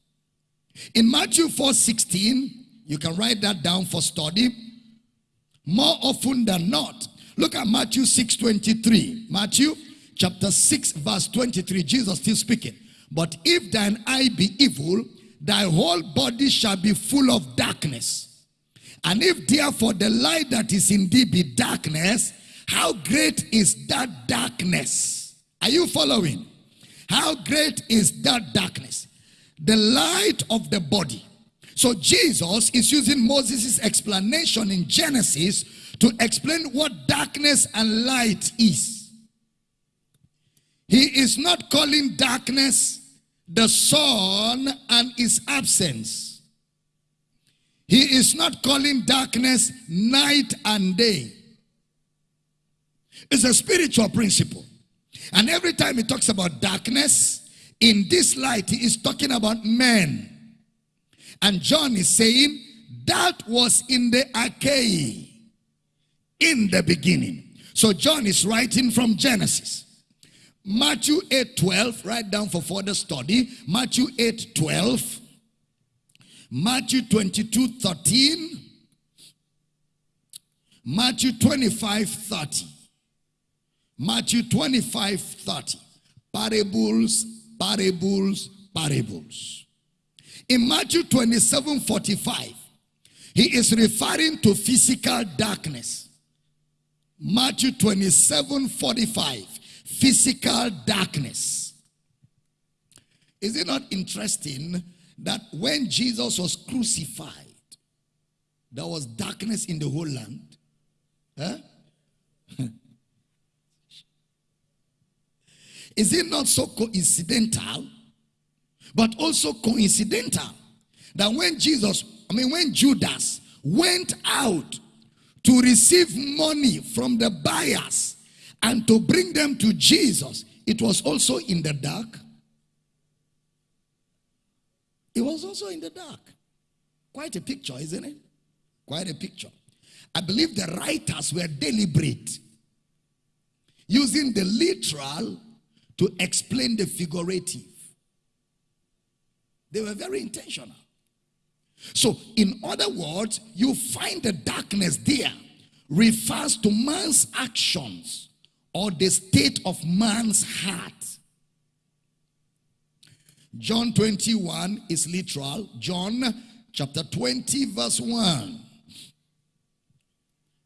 In Matthew 4 16, you can write that down for study. More often than not, look at Matthew 6 23. Matthew chapter 6, verse 23. Jesus still speaking. But if thine eye be evil, thy whole body shall be full of darkness. And if therefore the light that is in thee be darkness, how great is that darkness? Are you following? How great is that darkness? The light of the body. So Jesus is using Moses' explanation in Genesis to explain what darkness and light is. He is not calling darkness the sun and its absence. He is not calling darkness night and day. It's a spiritual principle. And every time he talks about darkness, in this light, he is talking about men. And John is saying that was in the arche, in the beginning. So John is writing from Genesis. Matthew 8 12, write down for further study. Matthew 8 12, Matthew 22 13, Matthew 25 30, Matthew 25 30. Parables, parables, parables. In Matthew 27 45, he is referring to physical darkness. Matthew 27 45 physical darkness. Is it not interesting that when Jesus was crucified, there was darkness in the whole land? Huh? Is it not so coincidental, but also coincidental that when Jesus, I mean, when Judas went out to receive money from the buyers and to bring them to Jesus, it was also in the dark. It was also in the dark. Quite a picture, isn't it? Quite a picture. I believe the writers were deliberate, using the literal to explain the figurative. They were very intentional. So, in other words, you find the darkness there refers to man's actions or the state of man's heart. John 21 is literal. John chapter 20, verse 1.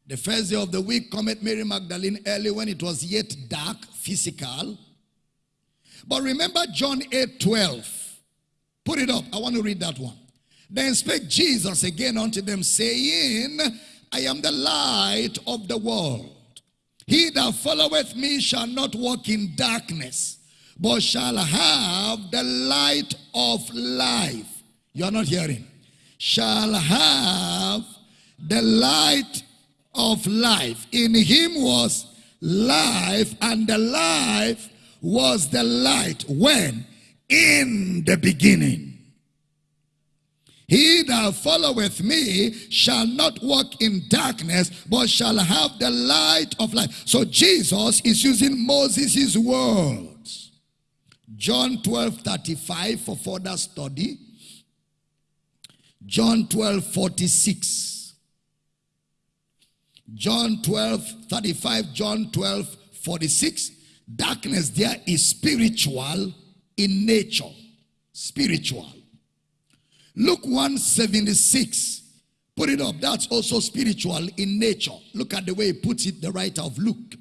The first day of the week, cometh Mary Magdalene early when it was yet dark, physical. But remember John 8 12. Put it up. I want to read that one. Then spake Jesus again unto them, saying, I am the light of the world. He that followeth me shall not walk in darkness, but shall have the light of life. You are not hearing. Shall have the light of life. In him was life, and the life was the light. When? In the beginning. He that followeth me shall not walk in darkness, but shall have the light of life. So Jesus is using Moses' words. John 12 35 for further study. John 12 46. John 12 35, John 12 46. Darkness there is spiritual in nature. Spiritual. Luke 176. Put it up. That's also spiritual in nature. Look at the way he puts it, the writer of Luke.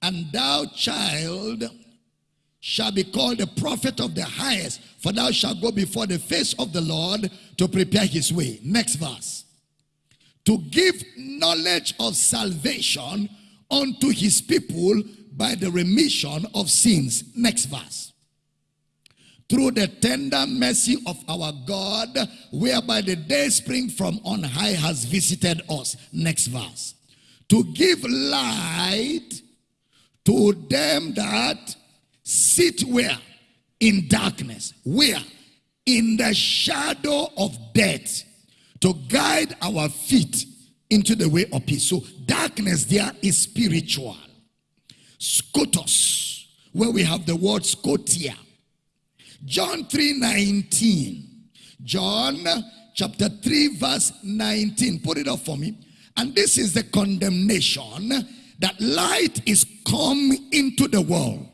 And thou, child, shall be called the prophet of the highest, for thou shalt go before the face of the Lord to prepare his way. Next verse. To give knowledge of salvation unto his people by the remission of sins. Next verse through the tender mercy of our God, whereby the day spring from on high has visited us. Next verse. To give light to them that sit where? In darkness. Where? In the shadow of death. To guide our feet into the way of peace. So darkness there is spiritual. Skotos, where we have the word skotia John 3 19. John chapter 3, verse 19. Put it up for me. And this is the condemnation that light is come into the world.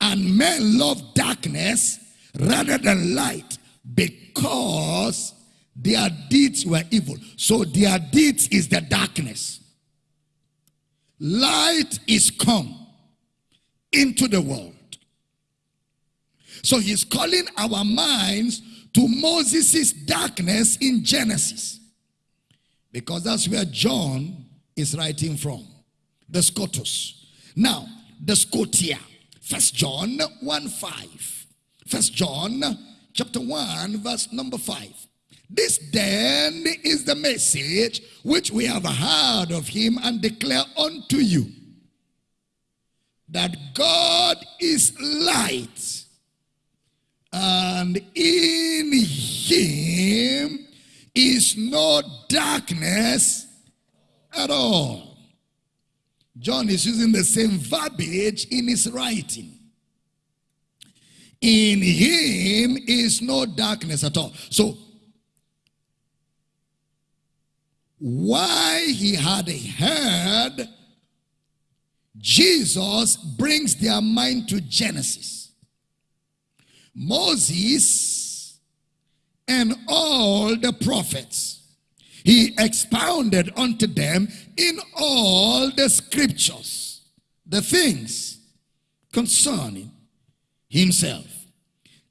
And men love darkness rather than light because their deeds were evil. So their deeds is the darkness. Light is come into the world. So he's calling our minds to Moses' darkness in Genesis. Because that's where John is writing from. The Skotos. Now, the Skotia. First John 1 5. First John chapter 1, verse number 5. This then is the message which we have heard of him and declare unto you that God is light and in him is no darkness at all. John is using the same verbiage in his writing. In him is no darkness at all. So, why he had heard, Jesus brings their mind to Genesis. Moses and all the prophets. He expounded unto them in all the scriptures the things concerning himself.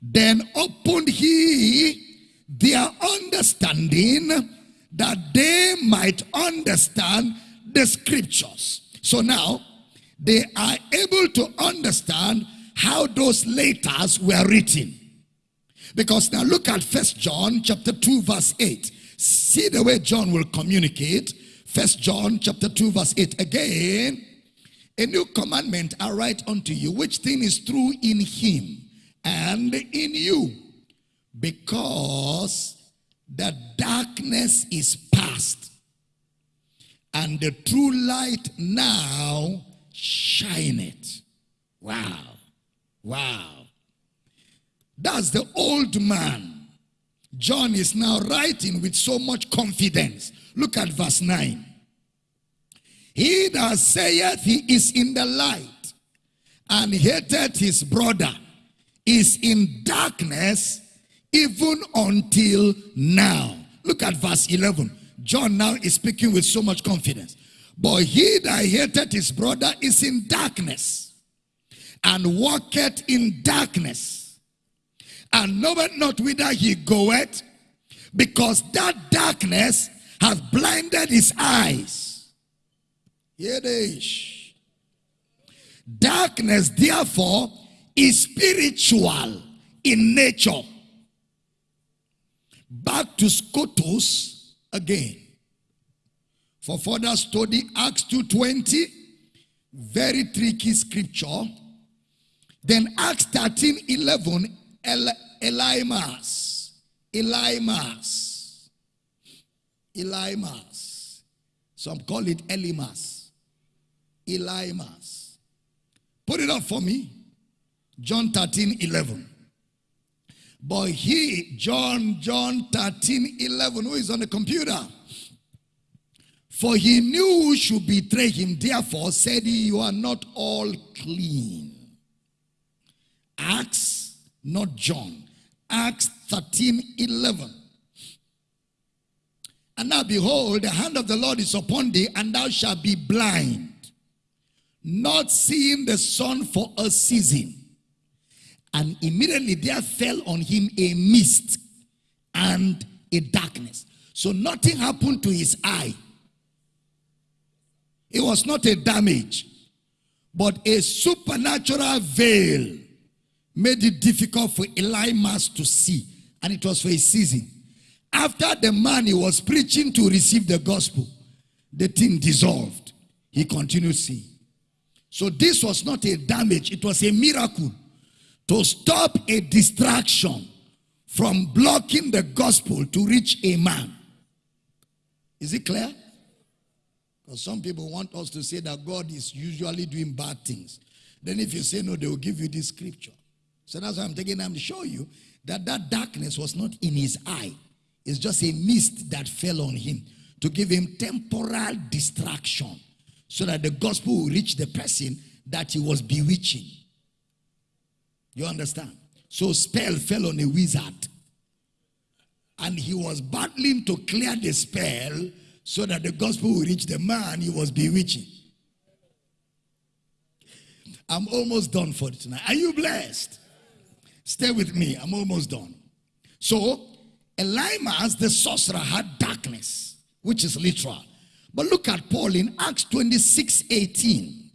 Then opened he their understanding that they might understand the scriptures. So now they are able to understand how those letters were written. Because now look at First John chapter 2 verse 8. See the way John will communicate. First John chapter 2 verse 8. Again, a new commandment I write unto you, which thing is true in him and in you. Because the darkness is past and the true light now shineth. Wow. Wow. That's the old man. John is now writing with so much confidence. Look at verse 9. He that saith he is in the light and hated his brother is in darkness even until now. Look at verse 11. John now is speaking with so much confidence. But he that hated his brother is in darkness and walketh in darkness and knoweth not whither he goeth because that darkness hath blinded his eyes. Is. Darkness, therefore, is spiritual in nature. Back to Skotos again. For further study, Acts 2.20, very tricky scripture. Then Acts 13.11, El Elymas. Elymas. Elymas. Some call it Elymas. Elymas. Put it up for me. John 13, 11. But he, John, John 13, 11, who is on the computer? For he knew who should betray him. Therefore said he, you are not all clean. Acts, not John. Acts 13, 11. And now behold, the hand of the Lord is upon thee, and thou shalt be blind, not seeing the sun for a season. And immediately there fell on him a mist and a darkness. So nothing happened to his eye. It was not a damage, but a supernatural veil made it difficult for Elymas to see. And it was for a season. After the man he was preaching to receive the gospel, the thing dissolved. He continued seeing. So this was not a damage, it was a miracle to stop a distraction from blocking the gospel to reach a man. Is it clear? Because some people want us to say that God is usually doing bad things. Then if you say no, they will give you this scripture. So that's why I'm taking time to show you that that darkness was not in his eye. It's just a mist that fell on him to give him temporal distraction so that the gospel will reach the person that he was bewitching. You understand? So spell fell on a wizard. And he was battling to clear the spell so that the gospel will reach the man he was bewitching. I'm almost done for tonight. Are you blessed? Stay with me. I'm almost done. So, Elymas, the sorcerer, had darkness, which is literal. But look at Paul in Acts 26 18.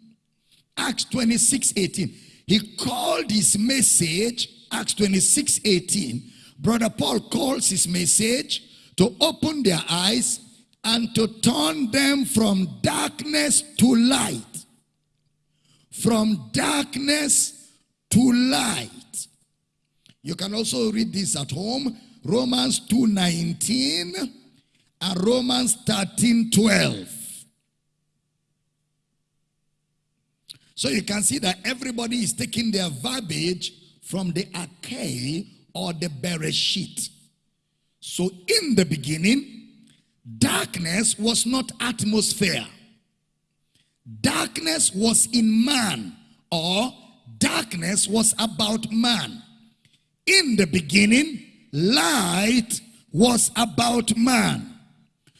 Acts 26 18. He called his message, Acts 26 18. Brother Paul calls his message to open their eyes and to turn them from darkness to light. From darkness to light. You can also read this at home. Romans 2:19 and Romans 13:12. So you can see that everybody is taking their verbiage from the Arche or the Bereshit. So in the beginning, darkness was not atmosphere. Darkness was in man or darkness was about man. In the beginning, light was about man.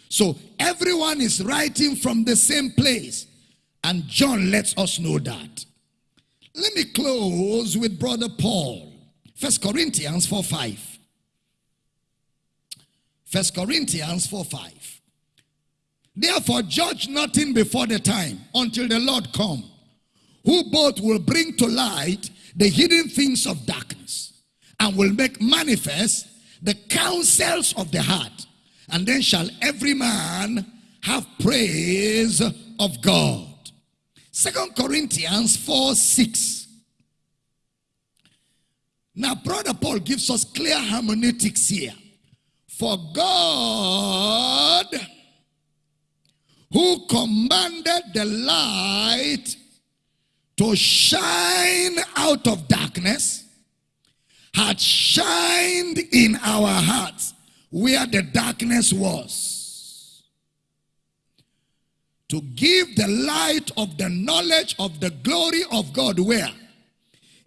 So everyone is writing from the same place. And John lets us know that. Let me close with Brother Paul. First Corinthians 4 5. First Corinthians 4 5. Therefore, judge nothing before the time until the Lord come, who both will bring to light the hidden things of darkness and will make manifest the counsels of the heart. And then shall every man have praise of God. Second Corinthians 4 6. Now, Brother Paul gives us clear hermeneutics here. For God, who commanded the light to shine out of darkness, had shined in our hearts where the darkness was to give the light of the knowledge of the glory of God where?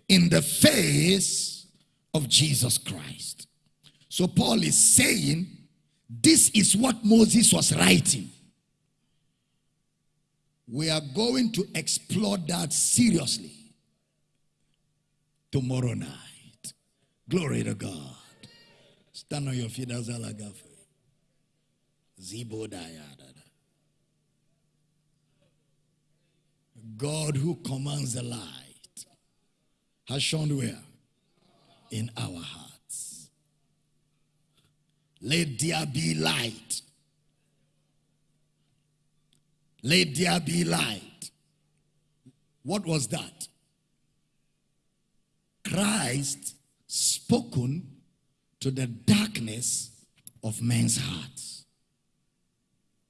In the face of Jesus Christ. So Paul is saying this is what Moses was writing. We are going to explore that seriously tomorrow night. Glory to God. Stand on your feet as Alagafe. Zibo. God who commands the light has shone where? In our hearts. Let there be light. Let there be light. What was that? Christ spoken to the darkness of men's hearts.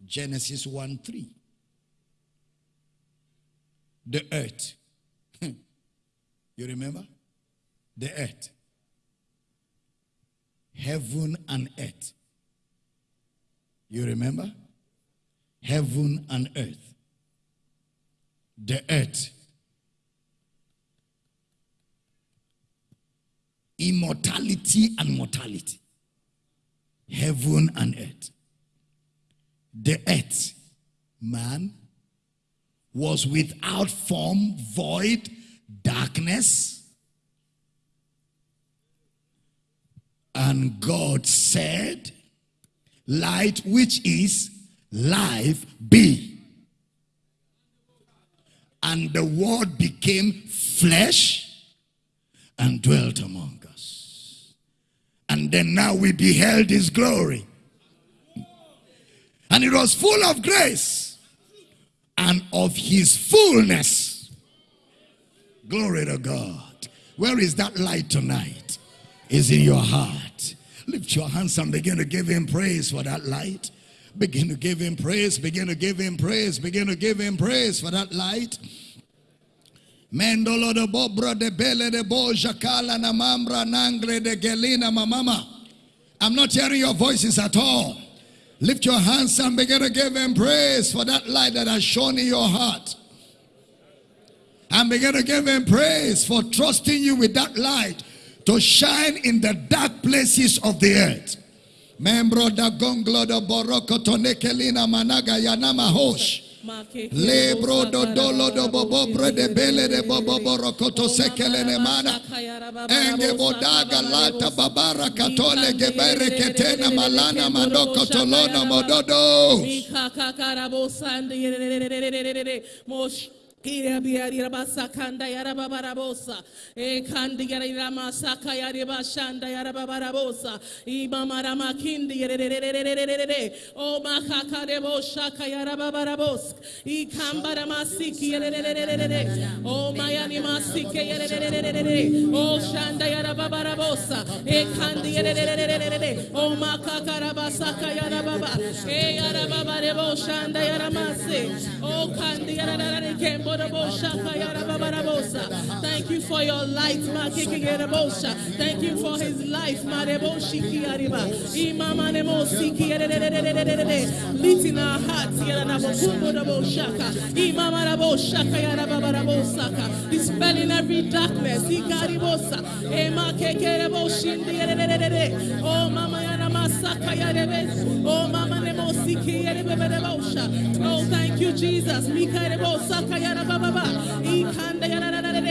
Genesis 1 3 the earth. Hmm. you remember? The earth. Heaven and earth. You remember? Heaven and earth. The earth. Immortality and mortality. Heaven and earth. The earth. Man was without form, void, darkness. And God said, Light, which is life, be. And the word became flesh and dwelt among us. And then now we beheld his glory. And it was full of grace and of his fullness. Glory to God. Where is that light tonight? Is in your heart. Lift your hands and begin to give him praise for that light. Begin to give him praise. Begin to give him praise. Begin to give him praise for that light. Mendolo de bobra de bele de boja kala na mambra nangre de gelina mamama. I'm not hearing your voices at all. Lift your hands and begin to give him praise for that light that has shone in your heart. And begin to give him praise for trusting you with that light to shine in the dark places of the earth. Membro da gonglo da boroko managa yanama hosh. Lebro do dolo do bobo de bele de bobo borokoto sekele ne mana. Enge bodaga lata babara katole gebere ketena malana mandoko tolono mododo. Irabiarabasakanda yarababarabosa. Ekandi yariramasaka yaribashanda yarababarabosa. Imamarama kindi yererererererere. O makakarebo shaka yarababarabosa. Ikambaramasiki yerererererere. O mayani masike yerererererere. O shanda yarababarabosa. Ekandi yerererererere. O makakarabasaka yarababa. E yarababarebo shanda yaramase. O kandi yarararare Thank you for your light, Thank you for his life, Leading our hearts, dispelling every darkness. Oh, Mama Oh, Mama Oh, thank you, Jesus.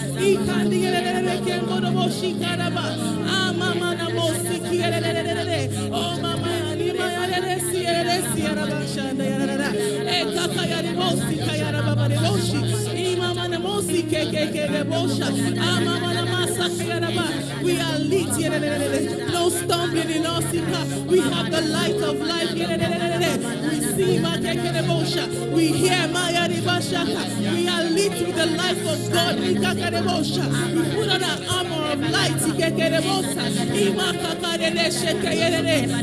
Ah. Oh, Mama. Ah, Mama. We are lit. No stumbling in us. We have the light of life. We see. We hear Maya. We are lit with the life of God. We put on an armor of light.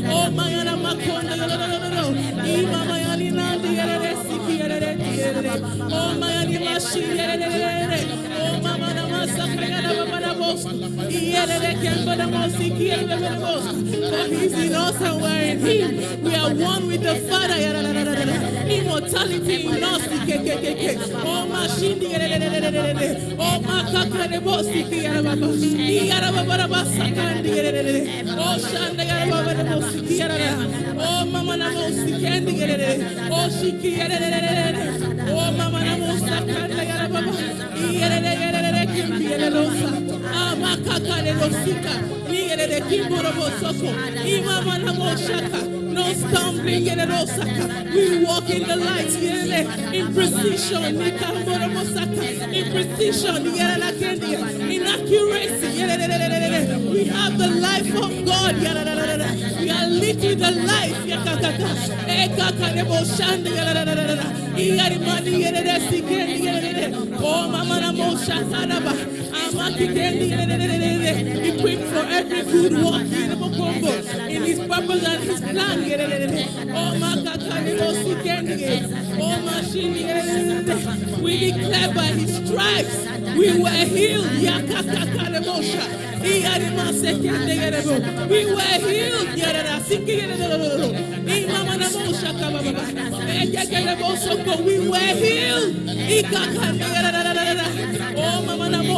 Oh, Mayana Makonda. Ima. Oh, Mashi. Oh, Mama For he's in us and we're in him. We are one with the Father. Immortality in us. Oh, mashindi Oh, Oh. Oh, mama na bosi kendi Oh, shiki Oh, mama na bosi sakanda yarababa. Kimbi yararosa. Ah, makakare bosika. Iyarababa kimboro bosoko. Imama na boshaka no stumbling. We walk in the light in precision, in precision, in accuracy. We have the life of God. We are living the life. Oh, Mama, Equipped for every good work in his purpose and his plan. Oh, we declare by his stripes we were healed. We were healed. We were healed.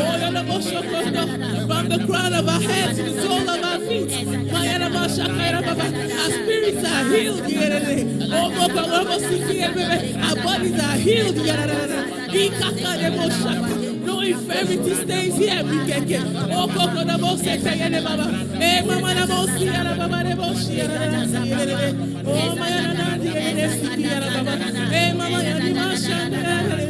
From the crown of our heads to the sole of our feet, our spirits are healed. Our bodies are healed. No infirmity stays here. We can get. Oh, Coco, the most Baba. Eh, Mama, the most here, Baba, the most here. Oh, my, Baba. Eh, Mama, the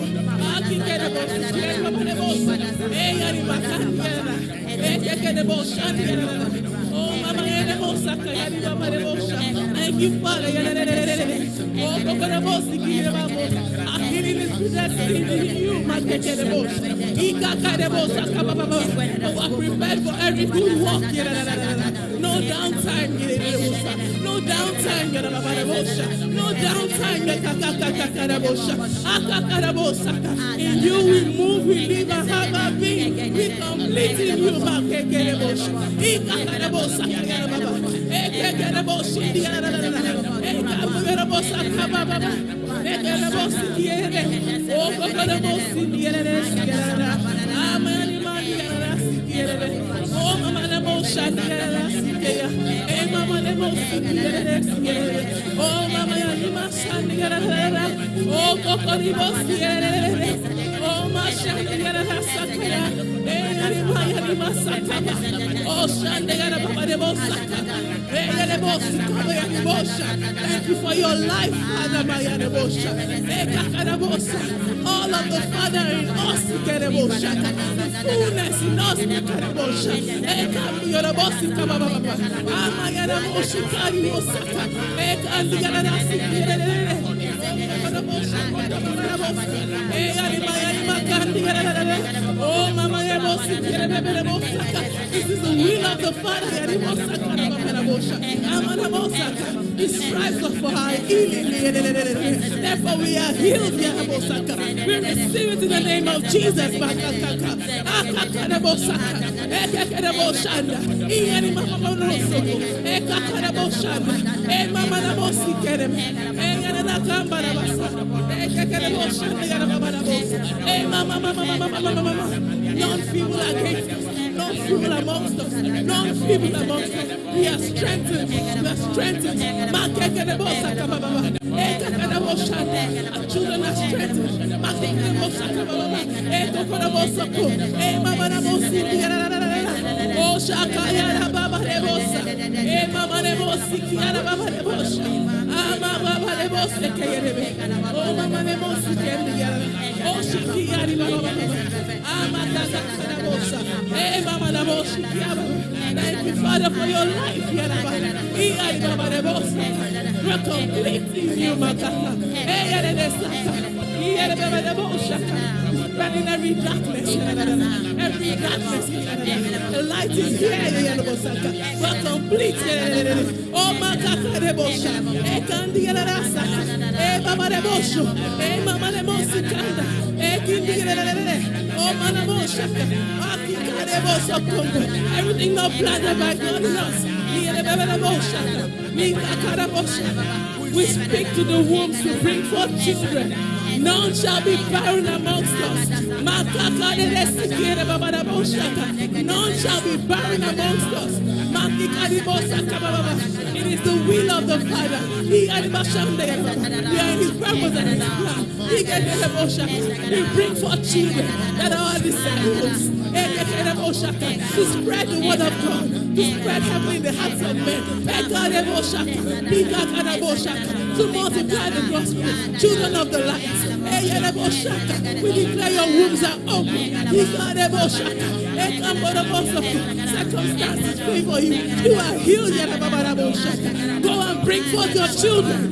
Oh mama yere bosa kayari baba ne bosa. Thank you Father yerere. Oh kokara bosi kere baba. Akiri ni sudesi ni you makekere prepared for every good work. No downtime. No downtime. No downtime. In you we move, we live and have our being. We complete in you. Ekekere bosa kababa. Yerere. Oh kokara bosa yerere. Amani mani yerere. Oh mama ne bosa yerere. Eh mama ne bosa yerere. Oh mama ya ni masani yerere. Oh Thank you for your life, Father. Eh. All of the Father in us. The fullness in us, kere bosa. Eh This is the will of the Father. Therefore we are healed. We receive it in the name of Jesus. Mama mama. Eh mama. Eh. Eh mama mama mama None feeble against us. None feeble amongst us. None feeble amongst us. We are strengthened. We are strengthened. Our children are strengthened. Makekere baba. Ekakara bosa. Mama na bosi kere. Shaka yara baba de bosa. Mama de bosi yara baba de bosa. Eh, Mama baba de bosa kere. Mama de bosi kere yara. Oh, Shaki yara baba baba. Ah, Mama da bosa. Eh, Mama de bosi. Thank you Father for your life yara baba. Yara baba de bosa. We're completing you makata. Eh, de bosa. Running every darkness. Every darkness. The light is here. We're complete. Oh makata kandi yara saka. Eh baba de bosa. Eh mama de bosa kanda. Eh kindi yara. Oh mana bosa. Akika de bosa kongo. Everything not planted by God in us. We speak to the wombs to bring forth children. None shall be barren amongst us. None shall be barren amongst us. It is the will of the Father. We are in His purpose and His plan. We bring forth children that are disciples. To spread the word of God. To spread heaven in the hearts of men. To multiply the gospel. Children of the light. We declare your wombs are open. Circumstances favor you. You are healed. Go and bring forth your children.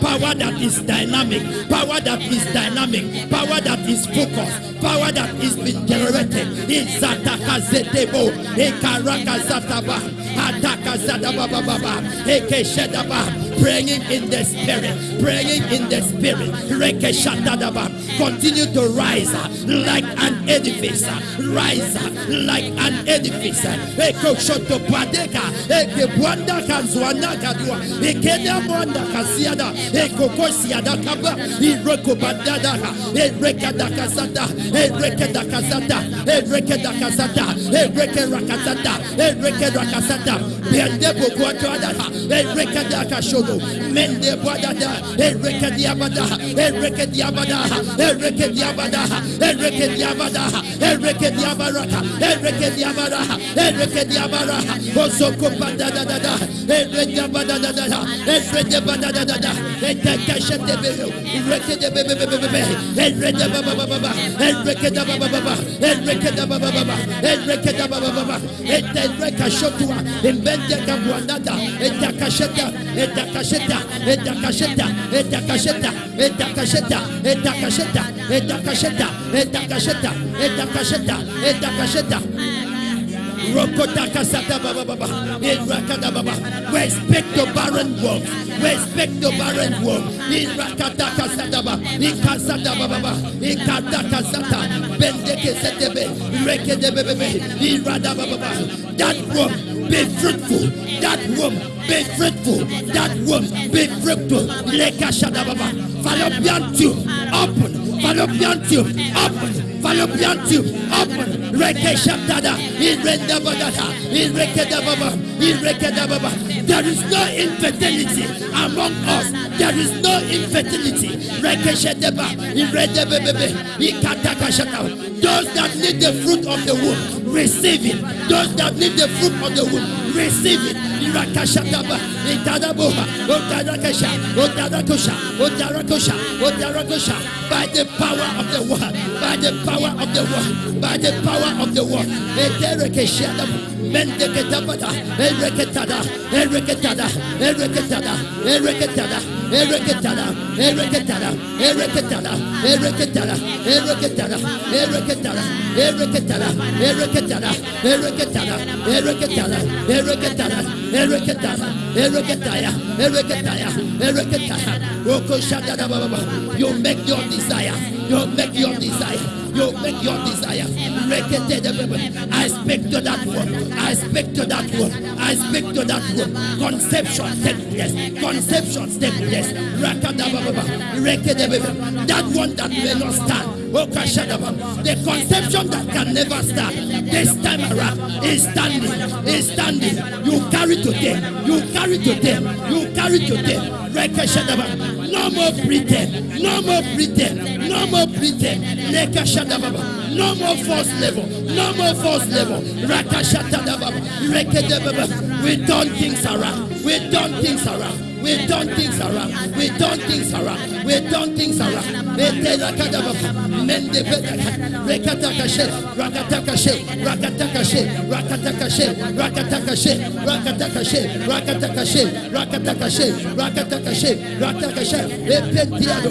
Power that is dynamic. Power that is dynamic. Power that is focused. Power that is being generated. Izataka zetebo. Ekaraka zataba praying in the spirit, praying in the spirit. Continue to rise like an edifice, rise like an edifice. Eko shoto padeka, eke buanda kanzwana kadua, eke na buanda eko kosiada kaba, ireko badada, ereka da kasata, ereka da kasata, ereka da kasata, ereka rakasata, ereka rakasata. Bende bokuato adata, ereka da kasho Robo, Mende Badada, Enrique Diabada, Enrique Diabada, Enrique Diabada, Enrique Diabada, Enrique Diabarata, Enrique Diabara, Enrique Diabara, Oso da, Enrique Diabada, Enrique Diabada, Enrique de Bebe, Enrique de Bebe, Enrique de Baba, Enrique de Baba, Enrique de Baba, Enrique de Baba, Enrique Shotua, Embende Cabuanada, Enrique Sheta, Enrique Eteke sheta. Eteke sheta. Eteke sheta. Eteke sheta. Eteke sheta. Eteke sheta. Eteke sheta. Eteke sheta. Eteke sheta. Rokotaka sata baba baba. Irakada baba. We speak to barren. We speak to barren wolves. Irakataka sata baba. Ikasata baba baba. Ikataka sata. Bendeke setebe. Rekede bebe. Irada baba baba. That womb be fruitful. That womb be fruitful. That womb be fruitful. Lekashada baba. Fallopian tube open. Fallopian tube open. Fallopian tube open. Reke shabdada. Irenda badada. Ireke dababa. Ireke dababa. There is no infertility among us. There is no infertility. Reke shedeba. Irede bebebe. Ikataka shata. Those that need the fruit of the womb, receive it. Those that need the fruit of the womb, receive it. Irakashataba, Itadaboha, Otarakasha, Otarakosha, Otarakosha, Otarakosha, by the power of the word, by the power of the word, by the power of the word. Mendeketabada, Ereketada, Ereketada, Ereketada, Ereketada, Ereketada, Ereketada, Ereketada, Ereketada, Ereketada, Ereketada, Ereketada, Ereketada, Ereketada, Ereketada, Ereketada, Ereketada, Ereketaya, Ereketaya, Ereketaya, Roko Shadada Baba. You make your desire, you make your desire. You make your desire. I speak to that one. I speak to that one. I speak to that one. Conception take place. Conception take place. That one that may not stand. The conception that can never start. This time around is standing. Is standing. You carry today. You carry today. You carry today. No more pretend. No more pretend. No more pretend. Lekashadababa. No more false level. No more false level. Rakashatadababa. Rekedebaba. We turn things around. We turn things around. We turn things around. We turn things around. We turn things around. Eterakadababa. Mendebedaka. Rekatakashe. Rakatakashe. Rakatakashe. Rakatakashe. Rakatakashe. Rakatakashe. Rakatakashe. Rakatakashe. Rakatakashe. Rakatakashe. Epentiado.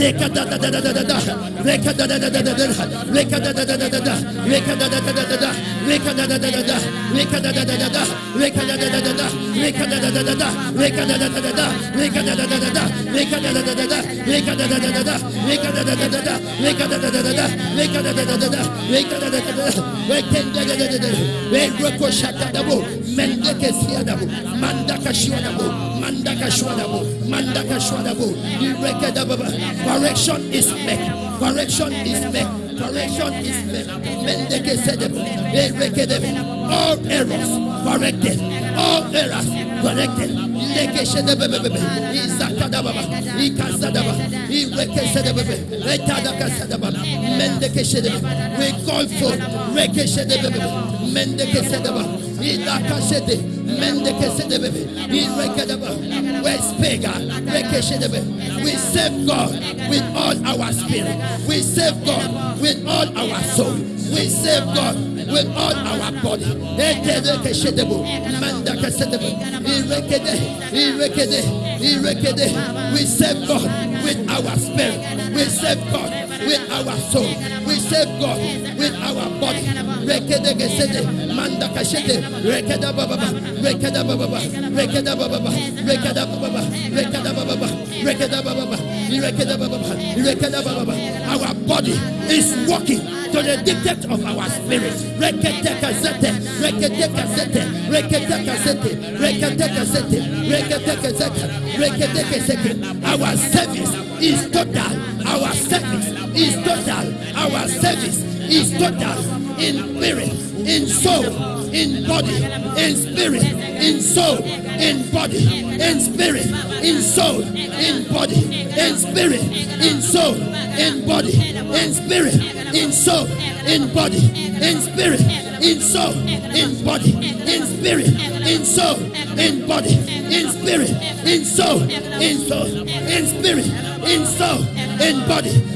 Leka da da da da da da da. Leka da da da da da da. Leka da da da da da da. Leka da da da da da da. Leka da da da da da. Leka da da da da da. Leka da da da da da. Leka da da da da da. Leka da da da da da. Leka da da da da da. Leka da da da da da. Leka da da da da da. Leka da da da da da. Leka da da da da da. Leka da da da da da. Leka da da da da da. Leka da da da da da. Leka ko shata da bo. Mendeke siya da bo. Mandaka shiwa da bo. Mandaka Shwadabo, Mandaka Shwadabo, Correction is back. Correction is back. Correction is made. Mendeke sedebo. Erekedebo. All errors corrected. All errors corrected. Leke sedebebebe. Izakadababa. Ikasadaba. We call for. Reke sedebebe. Mendeke sedeba. Idaka sedebe. Deba. Uh, we serve God with all our spirit. We serve God with all our soul. We serve God with all our body. We serve God with our spirit. We serve God with our soul. We serve God with our body. Rekede gesede, manda kashede, rekeda bababa, rekeda bababa, rekeda bababa, rekeda bababa, rekeda bababa, our body is walking to the dictate of our spirit. Our service is total. Our service is total. Our service is total in spirit, in soul, in body, in spirit, in soul, in body, in spirit, in soul, in body, in spirit, in soul, in body, in spirit, in soul, in body, in spirit, in soul, in body, in spirit, in soul, in body, in spirit, in soul, in soul, in spirit, in soul, in body.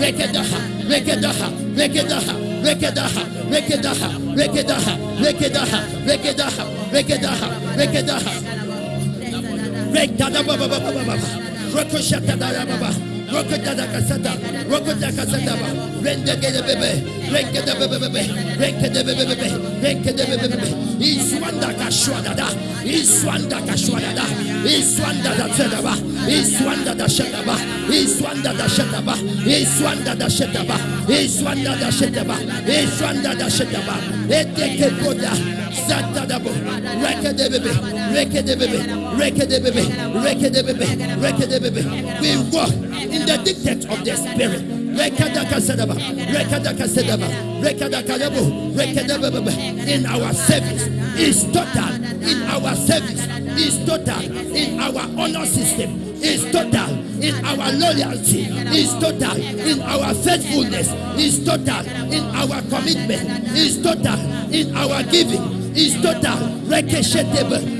Rekedaha, Rekedaha, Rekedaha, Rekedaha, Rekedaha, Rekedaha, Rekedaha, Rekedaha, Rekedaha, Rekedaha, Rekada Baba Baba Baba, Rokoshata Baba, Rokotada Kasata, Rokotada Kasata, Rende Iswanda Iswanda Iswanda da Iswanda da Shedaba, Iswanda da Shedaba, Iswanda da Shedaba, Iswanda da Shedaba, Iswanda da Shedaba. We walk in the dictate of the Spirit. In our service is total. In our service is total. In our honor system is total. In our loyalty is total. In our faithfulness is total. In our commitment is total. In our giving is total. Rekesheteba.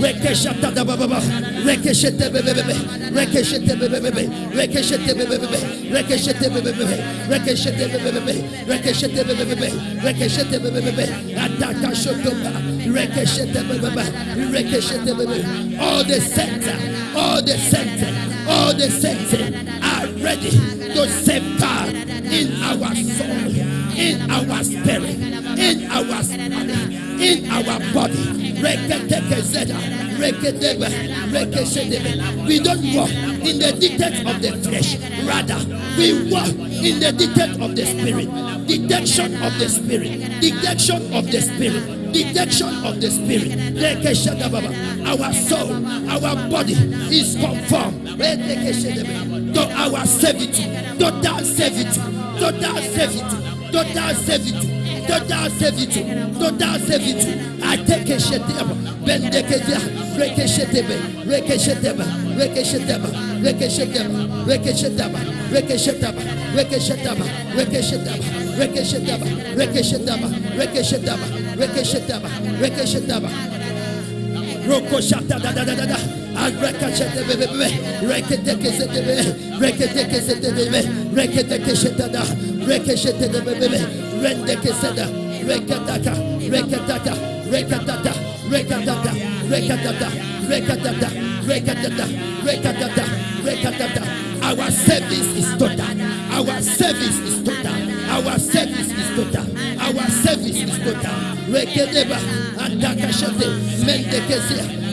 Rekeshata da. All the center, all the center, all the center are ready to safeguard in our soul, in our spirit, in our spirit, in our body. We don't walk in the dictate of the flesh. Rather, we walk in the dictate of the spirit. Detection of the spirit. Detection of the spirit. Detection of the spirit. Our soul, our body is conformed to our servitude. Total servitude. Total servitude. Total servitude total servitude, total servitude. I take a sheteba, rekeshetebe, rekesheteba, rekesheteba, rekesheteba, rekesheteba, rekeshetaba, rekeshetaba, rekeshetaba, rekeshetaba, rekeshetaba, rekeshetaba, rekeshetaba, rekeshetaba. Roko shata da da da da da. Rekete kesete be. Rekete kesete be be. Rekete da. Reke shete de be be be. Rende keseda. Rekataka. Rekataka. Rekatata. Rekatata. Rekatata. Rekatata. Rekatata. Rekatata. Rekatata. Our service is total. Our service is total. Our service is total. Our service is total. Rekedeba. Antakashate. Mendekesia.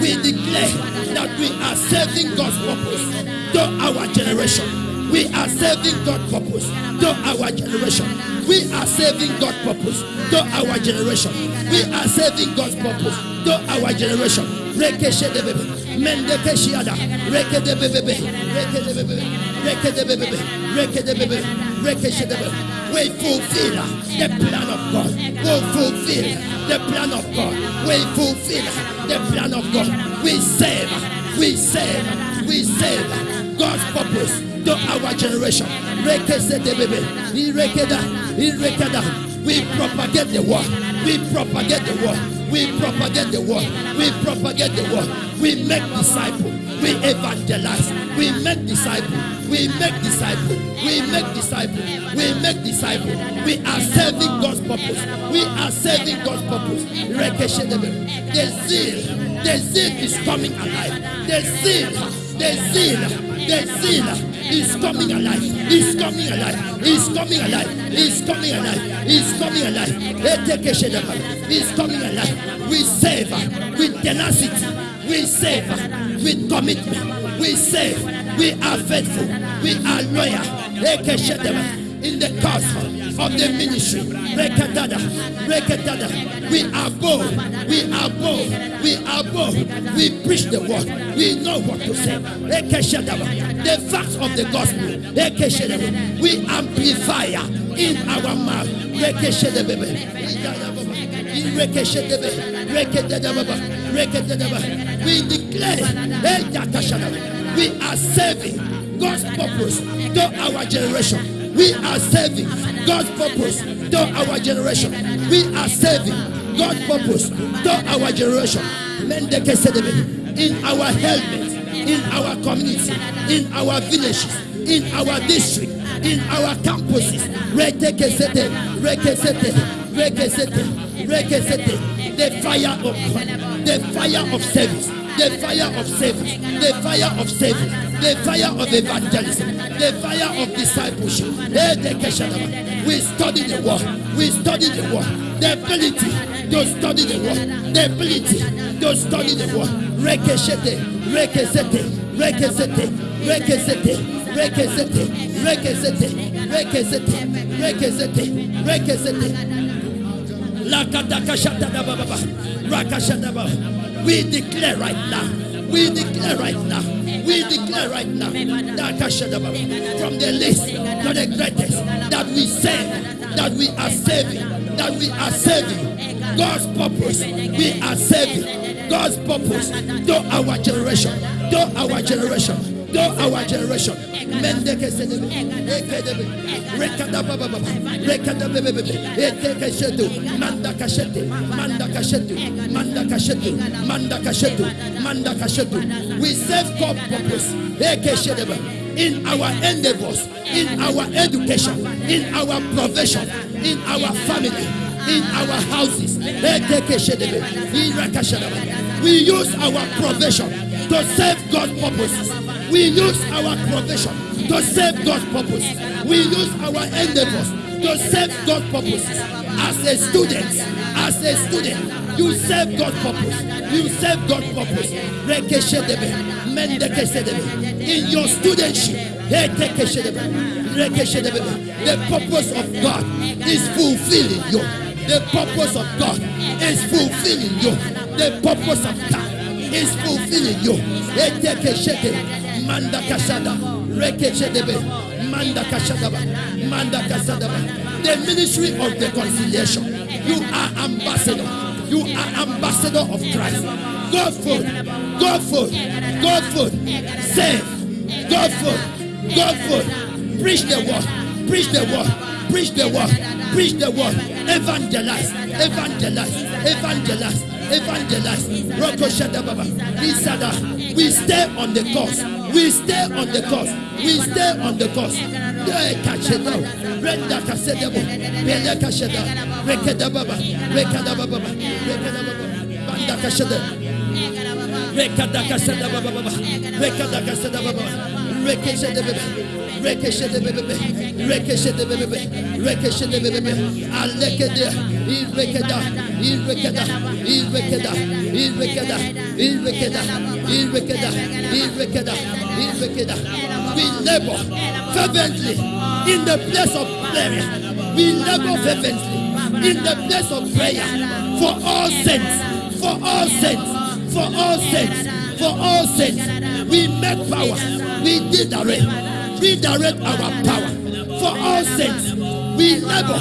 We declare that we are serving God's purpose to our generation. We are serving God's purpose to our generation. We are serving God's purpose to our generation. We are serving God's purpose to our generation. Rekeshe de bebe. Mende keshiada. Reke de bebe. Reke de bebe. Reke de. We fulfill the plan of God. We fulfill the plan of God. We fulfill the plan of God. We save. We save. We save God's purpose to our generation. We propagate the word. We propagate the word. We propagate the word. We propagate the word. We make disciples. We evangelize. We make disciples. We make disciples. We make disciples. We make disciples. We are serving God's purpose. We are serving God's purpose. The zeal, the zeal is coming alive. The zeal, the zeal, the zeal is coming alive. Is coming alive. Is coming alive. Is coming alive. Is coming alive. Is coming alive. We save with tenacity. We save with commitment. We save. We are faithful. We are loyal. In the cause of the ministry. Rekadada. Rekadada. We are bold. We are bold. We are bold. We preach the word. We know what to say. The facts of the gospel. We amplify in our mouth. Rekeshedebe. Rekeshedebe. Rekededebe. We declare we are serving God's purpose to our generation. We are serving God's purpose to our generation. We are serving God's purpose to our generation. In our helmet, in our community, in our villages, in our district, in our campuses. Retekesete, rekesete, rekesete, rekesete. The fire of the fire of service, the fire of service, the fire of service, the fire of evangelism, the fire of discipleship. We study the word, we study the word, the ability to study the word, the ability to study the word. Rekeshete, rekesete, rekesete, rekesete, rekesete, rekesete, rekesete. Lakadakashatadababa, rakashadaba. We declare right now. We declare right now. We declare right now. From the least to the greatest that we save, that we are saving, that we are saving God's purpose. We are saving God's purpose to our generation, to our generation. To our generation, Mendeke sedebe, ekedebe, rekadababa, rekadabebe, etekeshetu, mandakashetu, mandakashetu, mandakashetu, mandakashetu, mandakashetu. We serve God purpose. In our endeavors, in our education, in our profession, in our family, in our houses. We use our profession to serve God's purposes. We use our profession to serve God's purpose. We use our endeavors to serve God's purpose. As a student, as a student, you serve God's purpose. You serve God's purpose. In your studentship, the purpose of God is fulfilling you. The purpose of God is fulfilling you. The purpose of God is fulfilling you. Etekeshede, mandakashada, rekeshedebe, mandakashadaba, mandakasadaba. The ministry of the reconciliation. You are ambassador. You are ambassador of Christ. God food, God food, God food. Save, God food, God food. Preach the word, preach the word, preach the word, preach the word. Evangelize, evangelize, evangelize, evangelize. Roko Shadababa, Isada. We stay on the course. We stay on the course. We stay on the course. Now. Renda kasedabo, bele kasheda, rekeda baba, rekeda baba, rekeda baba, banda kasheda, rekeda kasheda baba. Baba, rekeda kasheda baba, rekeshede bebe, rekeshede bebe, rekeshede bebe, rekeshede bebe, alekede, irekeda, irekeda, irekeda, irekeda. We labor fervently in the place of prayer. We labor fervently in the place of prayer for all saints, for all saints, for all saints, for all saints. We make power, we redirect, redirect our power for all saints. We labor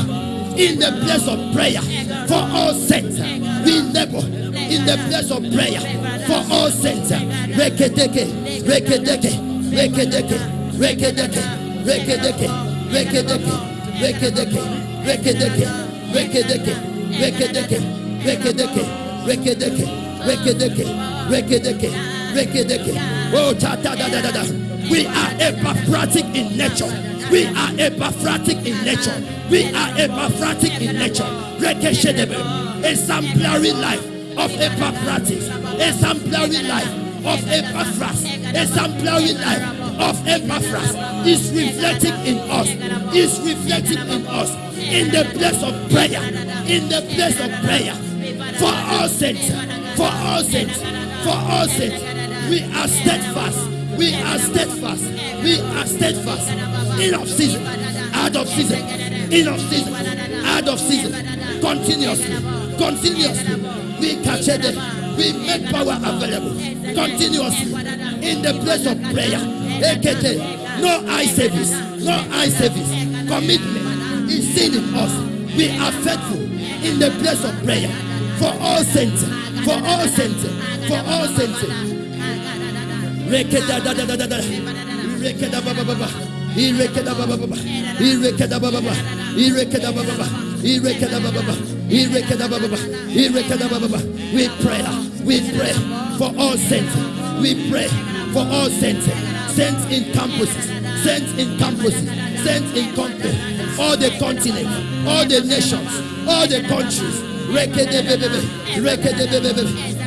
in the place of prayer for all saints. We labor in the place of prayer for all saints. Rekedeke, rekedeke, rekedeke, rekedeke, rekedeke, rekedeke, rekedeke, rekedeke, rekedeke, rekedeke, rekedeke, rekedeke, rekedeke, rekedeke, rekedeke. Oh, ta da da da da. We are epaphroditic in nature. We are epaphroditic in nature. We are epaphroditic in nature. Rekeshedebe. Exemplary life of Epaphroditus. Exemplary life of Epaphras. Exemplary life of Epaphras is reflecting in us. Is reflecting in us in the place of prayer. In the place of prayer. For all saints. For all saints. For all saints. We are steadfast. We are steadfast. We are steadfast. In of season. Out of season. In of season. Out of season. Continuously. Continuously. We catch it. We make power available. Continuously. In the place of prayer. AKT. No eye service. No eye service. Commitment is seen in us. We are faithful in the place of prayer. For all saints. For all saints. For all saints. We pray. We pray for all saints. We pray for all saints. Saints in campuses. Saints in campuses. Saints in countries. All the continents. All the nations. All the countries.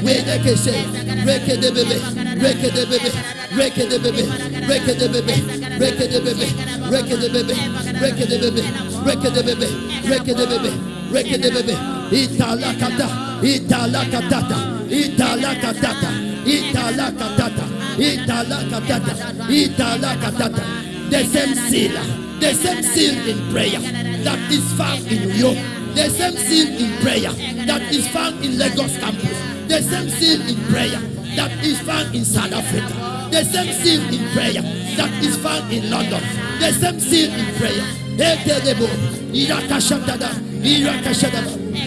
Wedeke say. Rekede bebe. Rekede bebe. Rekede bebe. Rekede bebe. Rekede bebe. Rekede bebe. Rekede bebe. Rekede bebe. Rekede bebe. Rekede bebe. Itala kata. Itala katata. Itala katata. Itala katata. Itala katata. Itala katata. The same seal. The same seal in prayer that is found in you. The same seal in prayer that is found in Lagos campus. The same seal in prayer that is found in South Africa. The same seal in prayer that is found in London. The same seal in prayer.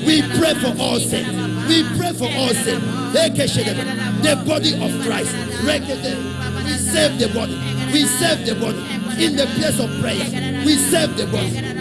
We pray for all saints. We pray for all. Ekeshedebe, The body of Christ. We save the body. We save the body in the place of prayer. We save the body.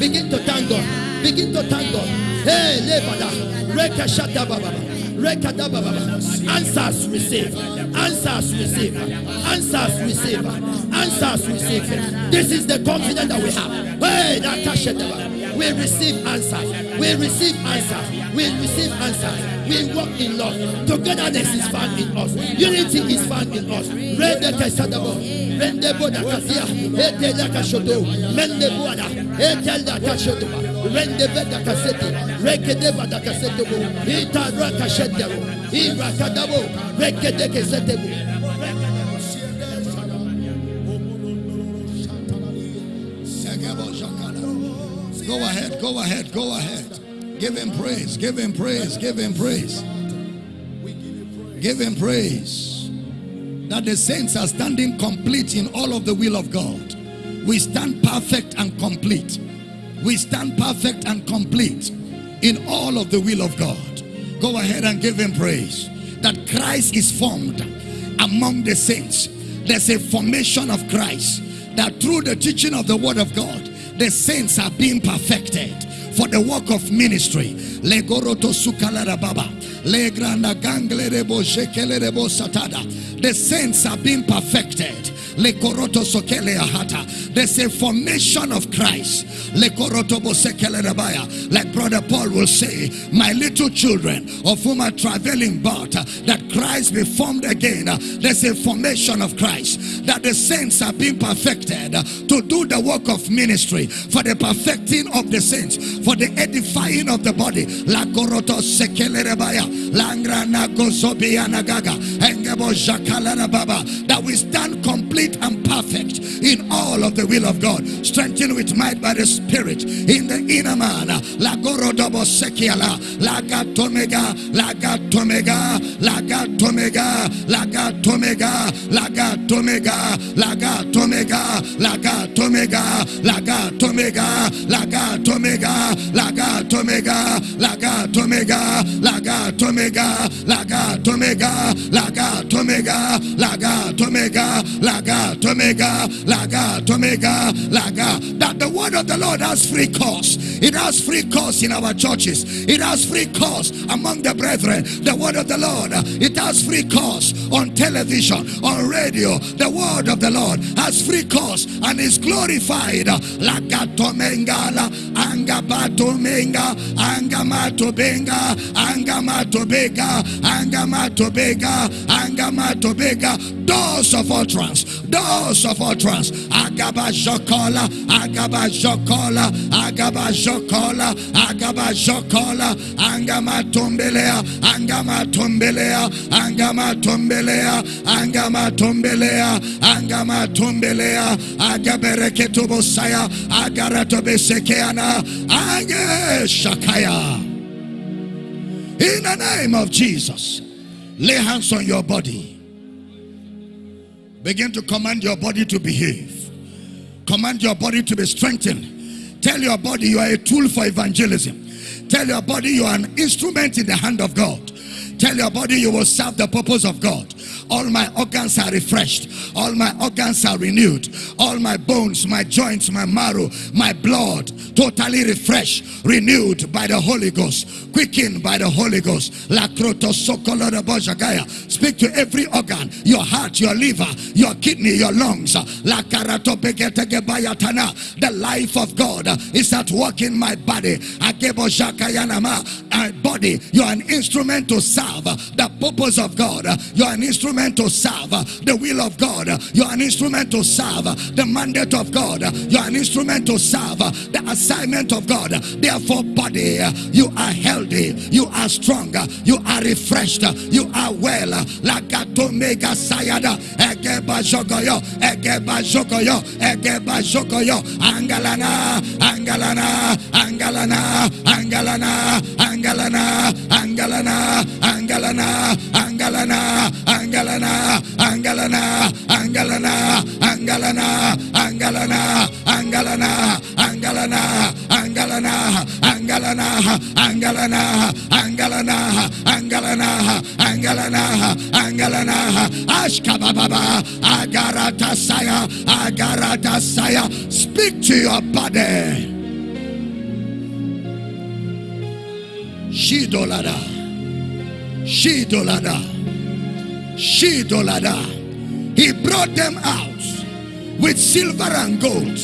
Begin to thank God. Begin to thank God. Hey, Lebada. Reka Shata Baba. Reka da Baba. Answers receive. Answers receive. Answers receive. Answers receive. This is the confidence that we have. Hey, that Kashata. We receive answers. We receive answers. We receive answers. We walk in love. Togetherness is found in us. Unity is found in us. Rende. Rende. Ete da Kashodo. Mende. Ete da Kashodo. Rende Deba da. Ita. Ira Kadabo. Go ahead, go ahead, go ahead. Give him praise, give him praise, give him praise. Give him praise. That the saints are standing complete in all of the will of God. We stand perfect and complete. We stand perfect and complete in all of the will of God. Go ahead and give him praise. That Christ is formed among the saints. There's a formation of Christ. That through the teaching of the word of God, the saints are being perfected for the work of ministry. The saints are being perfected. There's a formation of Christ. Like brother Paul will say, my little children of whom are traveling but uh, that Christ be formed again. Uh, there's a formation of Christ. That the saints are being perfected uh, to do the work of ministry for the perfecting of the saints, for the edifying of the body. That we stand complete and perfect in all of the will of God. Strengthened with might by the Spirit in the inner man. Lagorodobo sekiala. Lagatomega. Lagatomega. Lagatomega. Lagatomega. Lagatomega. Lagatomega. Lagatomega. Lagatomega. Lagatomega. Lagatomega. Lagatomega. Lagatomega. Lagatomega. Lagatomega. Lagatomega. Lagatomega. Lagatomega. Laga. Tomega, laga. That the word of the Lord has free course. It has free course in our churches. It has free course among the brethren. The word of the Lord. It has free course on television, on radio. The word of the Lord has free course and is glorified. Lagatomengala. Angabatomenga. Angamatobenga. Angamatobega. Angamatobega. Angamatobega. Doors of utterance doors of utterance. Agabajokola, Agabajokola, Agabajokola, Agabajokola, Angamatumbilea, Angamatumbilea, Angamatumbilea, Angamatumbilea, Angamatumbilea, Agabereketubosaya, Agaratobesekeana, Ageshakaya. In the name of Jesus, lay hands on your body. Begin to command your body to behave. Command your body to be strengthened. Tell your body you are a tool for evangelism. Tell your body you are an instrument in the hand of God. Tell your body you will serve the purpose of God. All my organs are refreshed. All my organs are renewed. All my bones, my joints, my marrow, my blood, totally refreshed, renewed by the Holy Ghost, quickened by the Holy Ghost. Speak to every organ, your heart, your liver, your kidney, your lungs. The life of God is at work in my body. My body, you are an instrument to serve the purpose of God. You are an instrument to serve the will of God. You are an instrument to serve the mandate of God. You are an instrument to serve the assignment of God. Therefore, body, you are healthy, you are strong, you are refreshed, you are well. Lagato mega sayada, egeba jogoyo, egeba jogoyo, egeba jogoyo, angalana, angalana, angalana, angalana, angalana, angalana, angalana, angalana, angalana, angalana, angalana, angalana, angalana, angalana, angalana, angalana, Angalana, Angalana, Angalana, Angalana, Angalana, Angalana, Angalana, Ashkababa, Agaratasaya, Agaratasaya. Speak to your body. Shidolada, Shidolada, Shidolada. He brought them out with silver and gold.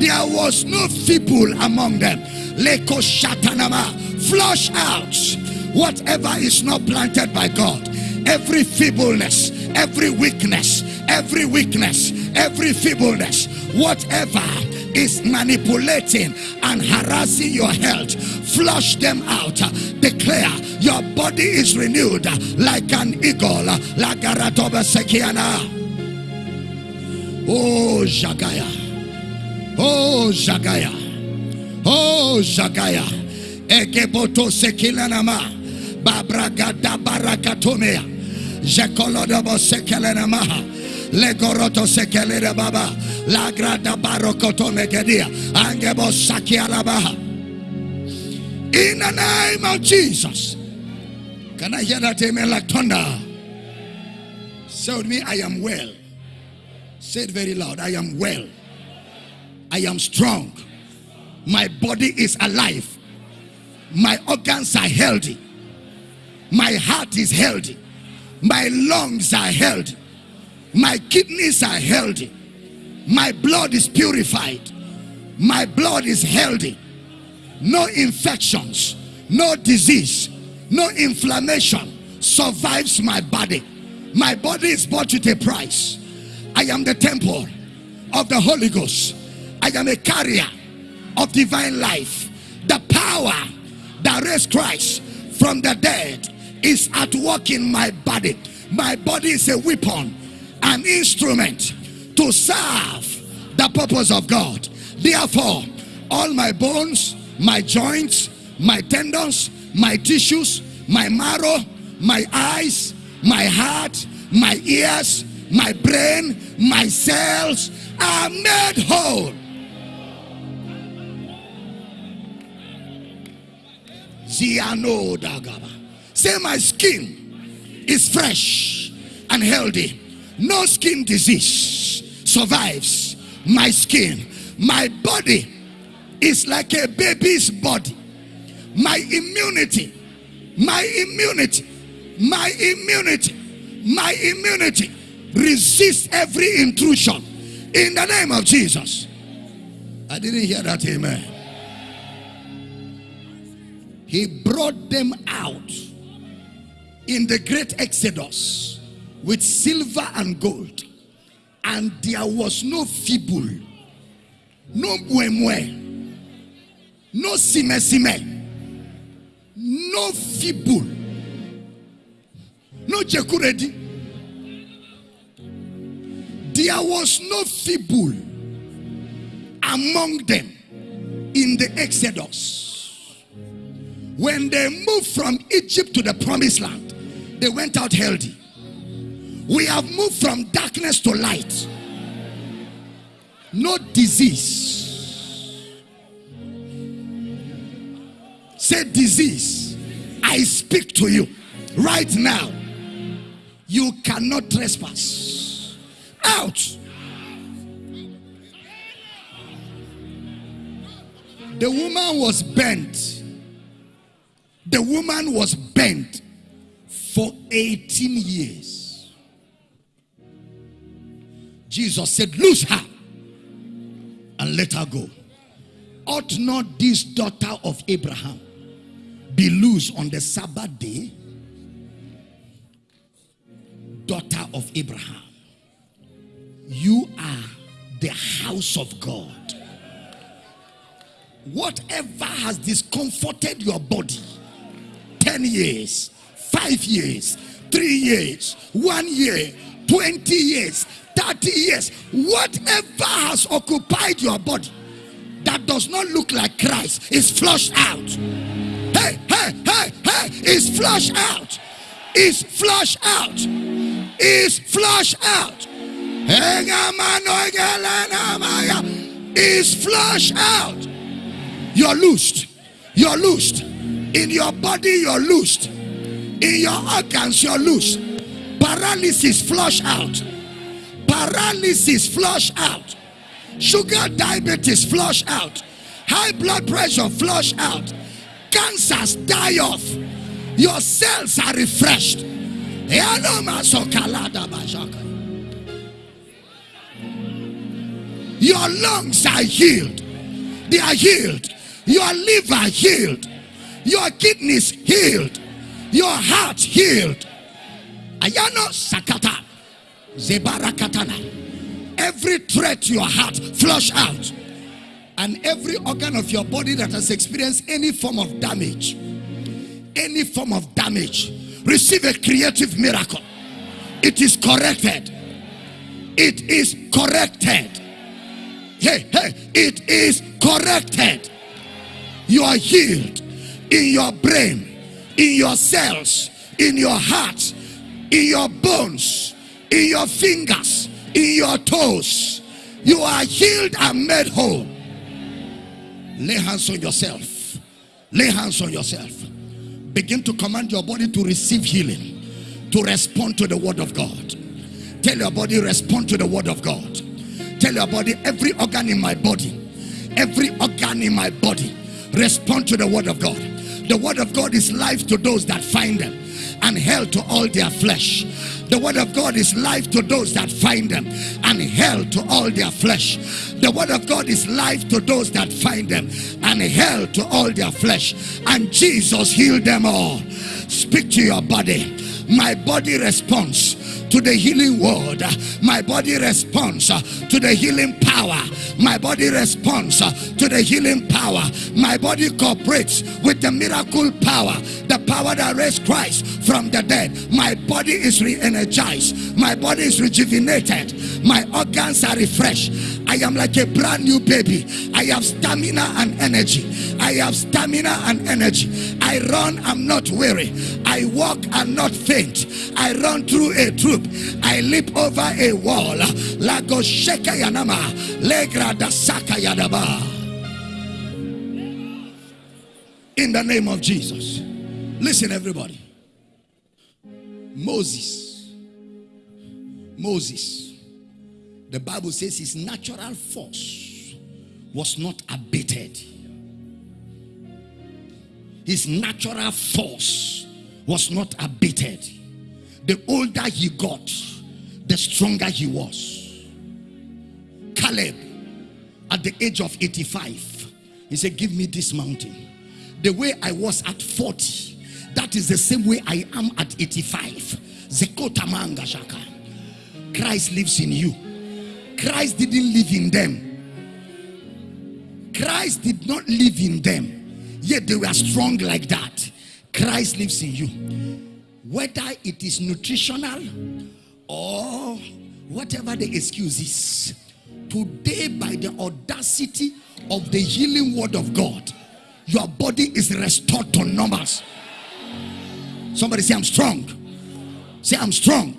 There was no feeble among them. Leko shatanama. Flush out whatever is not planted by God. Every feebleness, every weakness, every weakness, every feebleness, whatever is manipulating and harassing your health, flush them out. Declare your body is renewed like an eagle, like a. Oh, Jagaya. Oh, Jagaya. Oh, Jagaya. Egeboto sekilanama. Babragada barakatomea. Jekolodobo sekelenamaha. Legoroto sekelere baba. In the name of Jesus. Can I hear that amen like thunder? Say with me, I am well. Say it very loud. I am well. I am strong. My body is alive. My organs are healthy. My heart is healthy. My lungs are healthy. My kidneys are healthy. My blood is purified. My blood is healthy. No infections, no disease, no inflammation survives my body. My body is bought with a price. I am the temple of the Holy Ghost. I am a carrier of divine life. The power that raised Christ from the dead is at work in my body. My body is a weapon, an instrument to serve the purpose of God. Therefore, all my bones, my joints, my tendons, my tissues, my marrow, my eyes, my heart, my ears, my brain, my cells are made whole. Say my skin is fresh and healthy. No skin disease survives my skin. My body is like a baby's body. My immunity, my immunity, my immunity, my immunity resist every intrusion in the name of Jesus. I didn't hear that, amen. He brought them out in the great exodus with silver and gold, and there was no feeble, no muemue, no sime sime, no feeble, no jekuredi. There was no feeble among them in the Exodus. When they moved from Egypt to the promised land, they went out healthy. We have moved from darkness to light. No disease. Say disease. I speak to you right now. You cannot trespass. Out. The woman was bent. The woman was bent for 18 years. Jesus said, Loose her and let her go. Ought not this daughter of Abraham be loose on the Sabbath day? Daughter of Abraham, you are the house of God. Whatever has discomforted your body 10 years, 5 years, 3 years, 1 year, 20 years, 30 years, whatever has occupied your body that does not look like Christ is flushed out. Hey, hey, hey, hey, is flushed out. Is flushed out. Is flushed out. Is flushed out. You're loosed. You're loosed. In your body, you're loosed. In your organs, you're loose. Paralysis, flush out. Paralysis, flush out. Sugar diabetes, flush out. High blood pressure, flush out. Cancers, die off. Your cells are refreshed. Your lungs are healed. They are healed. Your liver healed. Your kidneys healed. Your heart healed. Ayano sakata. Zebarakatana. Every threat to your heart flush out. And every organ of your body that has experienced any form of damage, any form of damage, receive a creative miracle. It is corrected. It is corrected. Hey, hey, it is corrected. You are healed in your brain, in your cells, in your heart, in your bones, in your fingers, in your toes. You are healed and made whole. Lay hands on yourself. Lay hands on yourself. Begin to command your body to receive healing, to respond to the word of God. Tell your body, respond to the word of God. Tell your body, every organ in my body, every organ in my body, respond to the word of God. The word of God is life to those that find them and hell to all their flesh. The word of God is life to those that find them and hell to all their flesh. The word of God is life to those that find them and hell to all their flesh. And Jesus healed them all. Speak to your body. My body responds to the healing word. My body responds to the healing power. My body responds to the healing power. My body cooperates with the miracle power, the power that raised Christ from the dead. My body is re-energized. My body is rejuvenated. My organs are refreshed. I am like a brand new baby. I have stamina and energy. I have stamina and energy. I run, I'm not weary. I walk, I'm not faint. I run through a troop. I leap over a wall. Lago sheka yanama. Legra da saka yadaba. In the name of Jesus. Listen, everybody. Moses. Moses. The Bible says his natural force was not abated. His natural force was not abated. The older he got, the stronger he was. Caleb, at the age of 85, he said, Give me this mountain. The way I was at 40, that is the same way I am at 85. Zekotamanga Shaka. Christ lives in you. Christ didn't live in them. Christ did not live in them, yet they were strong like that. Christ lives in you. Whether it is nutritional or whatever the excuse is, today, by the audacity of the healing word of God, your body is restored to numbers. Somebody say, I'm strong. Say, I'm strong.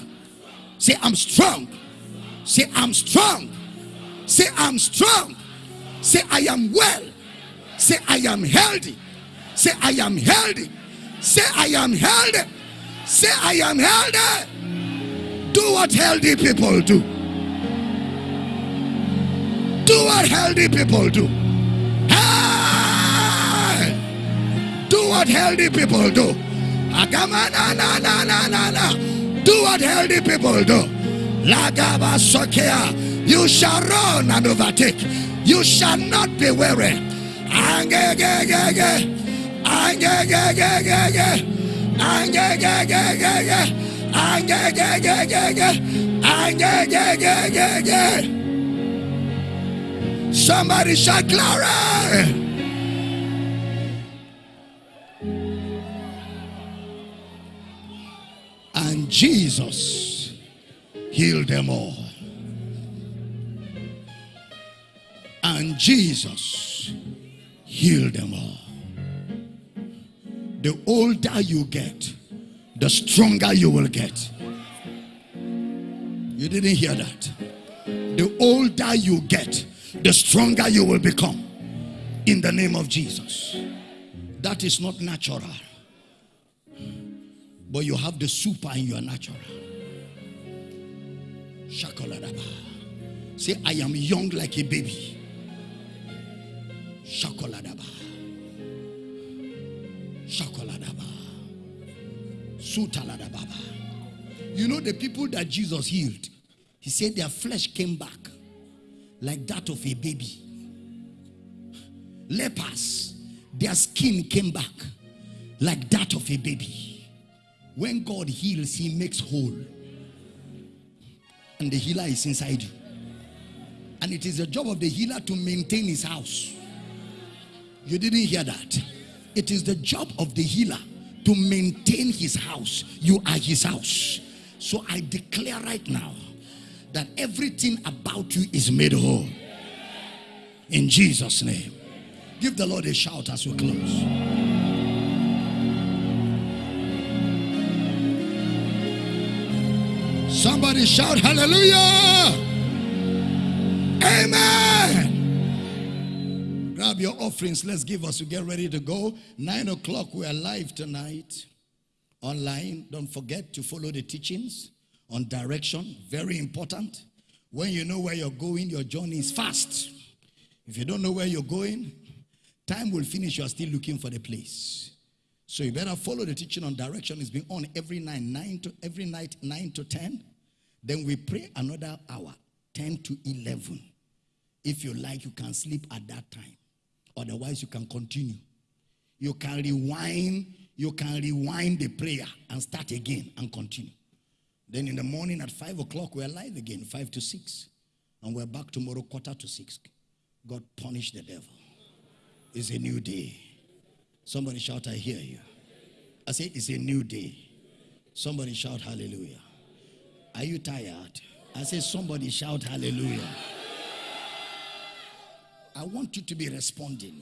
Say, I'm strong. Say, I'm strong. Say, I'm strong. Say, I am well. Say, I am healthy. Say, I am healthy. Say, I am healthy. Say, I am healthy. Do what healthy people do. Do what healthy people do. Hey! Do what healthy people do. Do what healthy people do. Lagaba sokea. You shall run and overtake. You shall not be weary. Angegegege. Angegegege. Angegegege. Angegegege. Angegegege. Somebody shout glory. Jesus healed them all. And Jesus healed them all. The older you get, the stronger you will get. You didn't hear that. The older you get, the stronger you will become. In the name of Jesus. That is not natural. But you have the super in your natural. Shakoladaba. Say, I am young like a baby. Shakoladaba. Shakoladaba. Sutaladababa. You know the people that Jesus healed, he said their flesh came back like that of a baby. Lepers, their skin came back like that of a baby. When God heals, he makes whole. And the healer is inside you. And it is the job of the healer to maintain his house. You didn't hear that. It is the job of the healer to maintain his house. You are his house. So I declare right now that everything about you is made whole. In Jesus' name. Give the Lord a shout as we close. Somebody shout hallelujah. Amen. Grab your offerings. Let's give us to get ready to go. Nine o'clock, we are live tonight online. Don't forget to follow the teachings on direction. Very important. When you know where you're going, your journey is fast. If you don't know where you're going, time will finish. You are still looking for the place. So you better follow the teaching on direction. It's been on every night, nine to every night, nine to ten. Then we pray another hour, ten to eleven. If you like, you can sleep at that time. Otherwise, you can continue. You can rewind. You can rewind the prayer and start again and continue. Then in the morning at five o'clock, we're live again, five to six, and we're back tomorrow quarter to six. God punish the devil. It's a new day. Somebody shout, I hear you. I say, It's a new day. Somebody shout, Hallelujah. Are you tired? I say, Somebody shout, Hallelujah. I want you to be responding.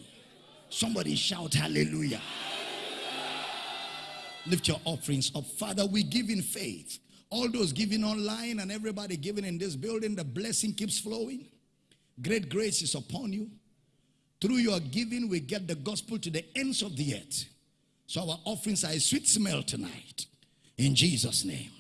Somebody shout, Hallelujah. Lift your offerings up. Father, we give in faith. All those giving online and everybody giving in this building, the blessing keeps flowing. Great grace is upon you. Through your giving, we get the gospel to the ends of the earth. So our offerings are a sweet smell tonight. In Jesus' name.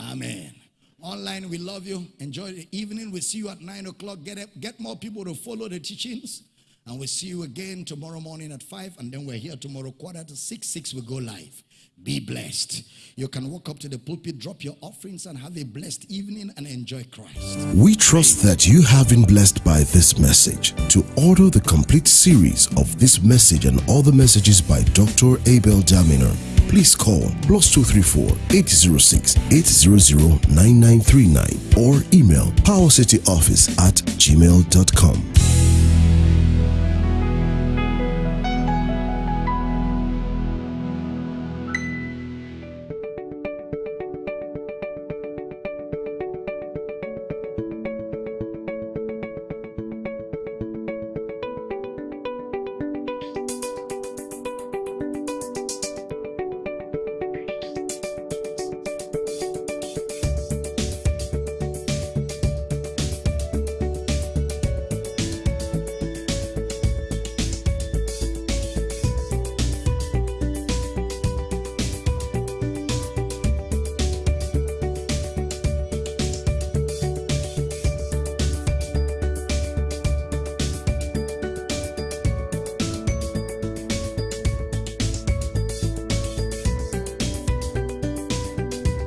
Amen. Online, we love you. Enjoy the evening. We'll see you at 9 o'clock. Get, up, get more people to follow the teachings. And we'll see you again tomorrow morning at 5. And then we're here tomorrow, quarter to 6. 6 we go live. Be blessed. You can walk up to the pulpit, drop your offerings, and have a blessed evening and enjoy Christ. We trust that you have been blessed by this message. To order the complete series of this message and other messages by Dr. Abel Damina, please call plus 234 806 800 9939 or email powercityoffice at gmail.com.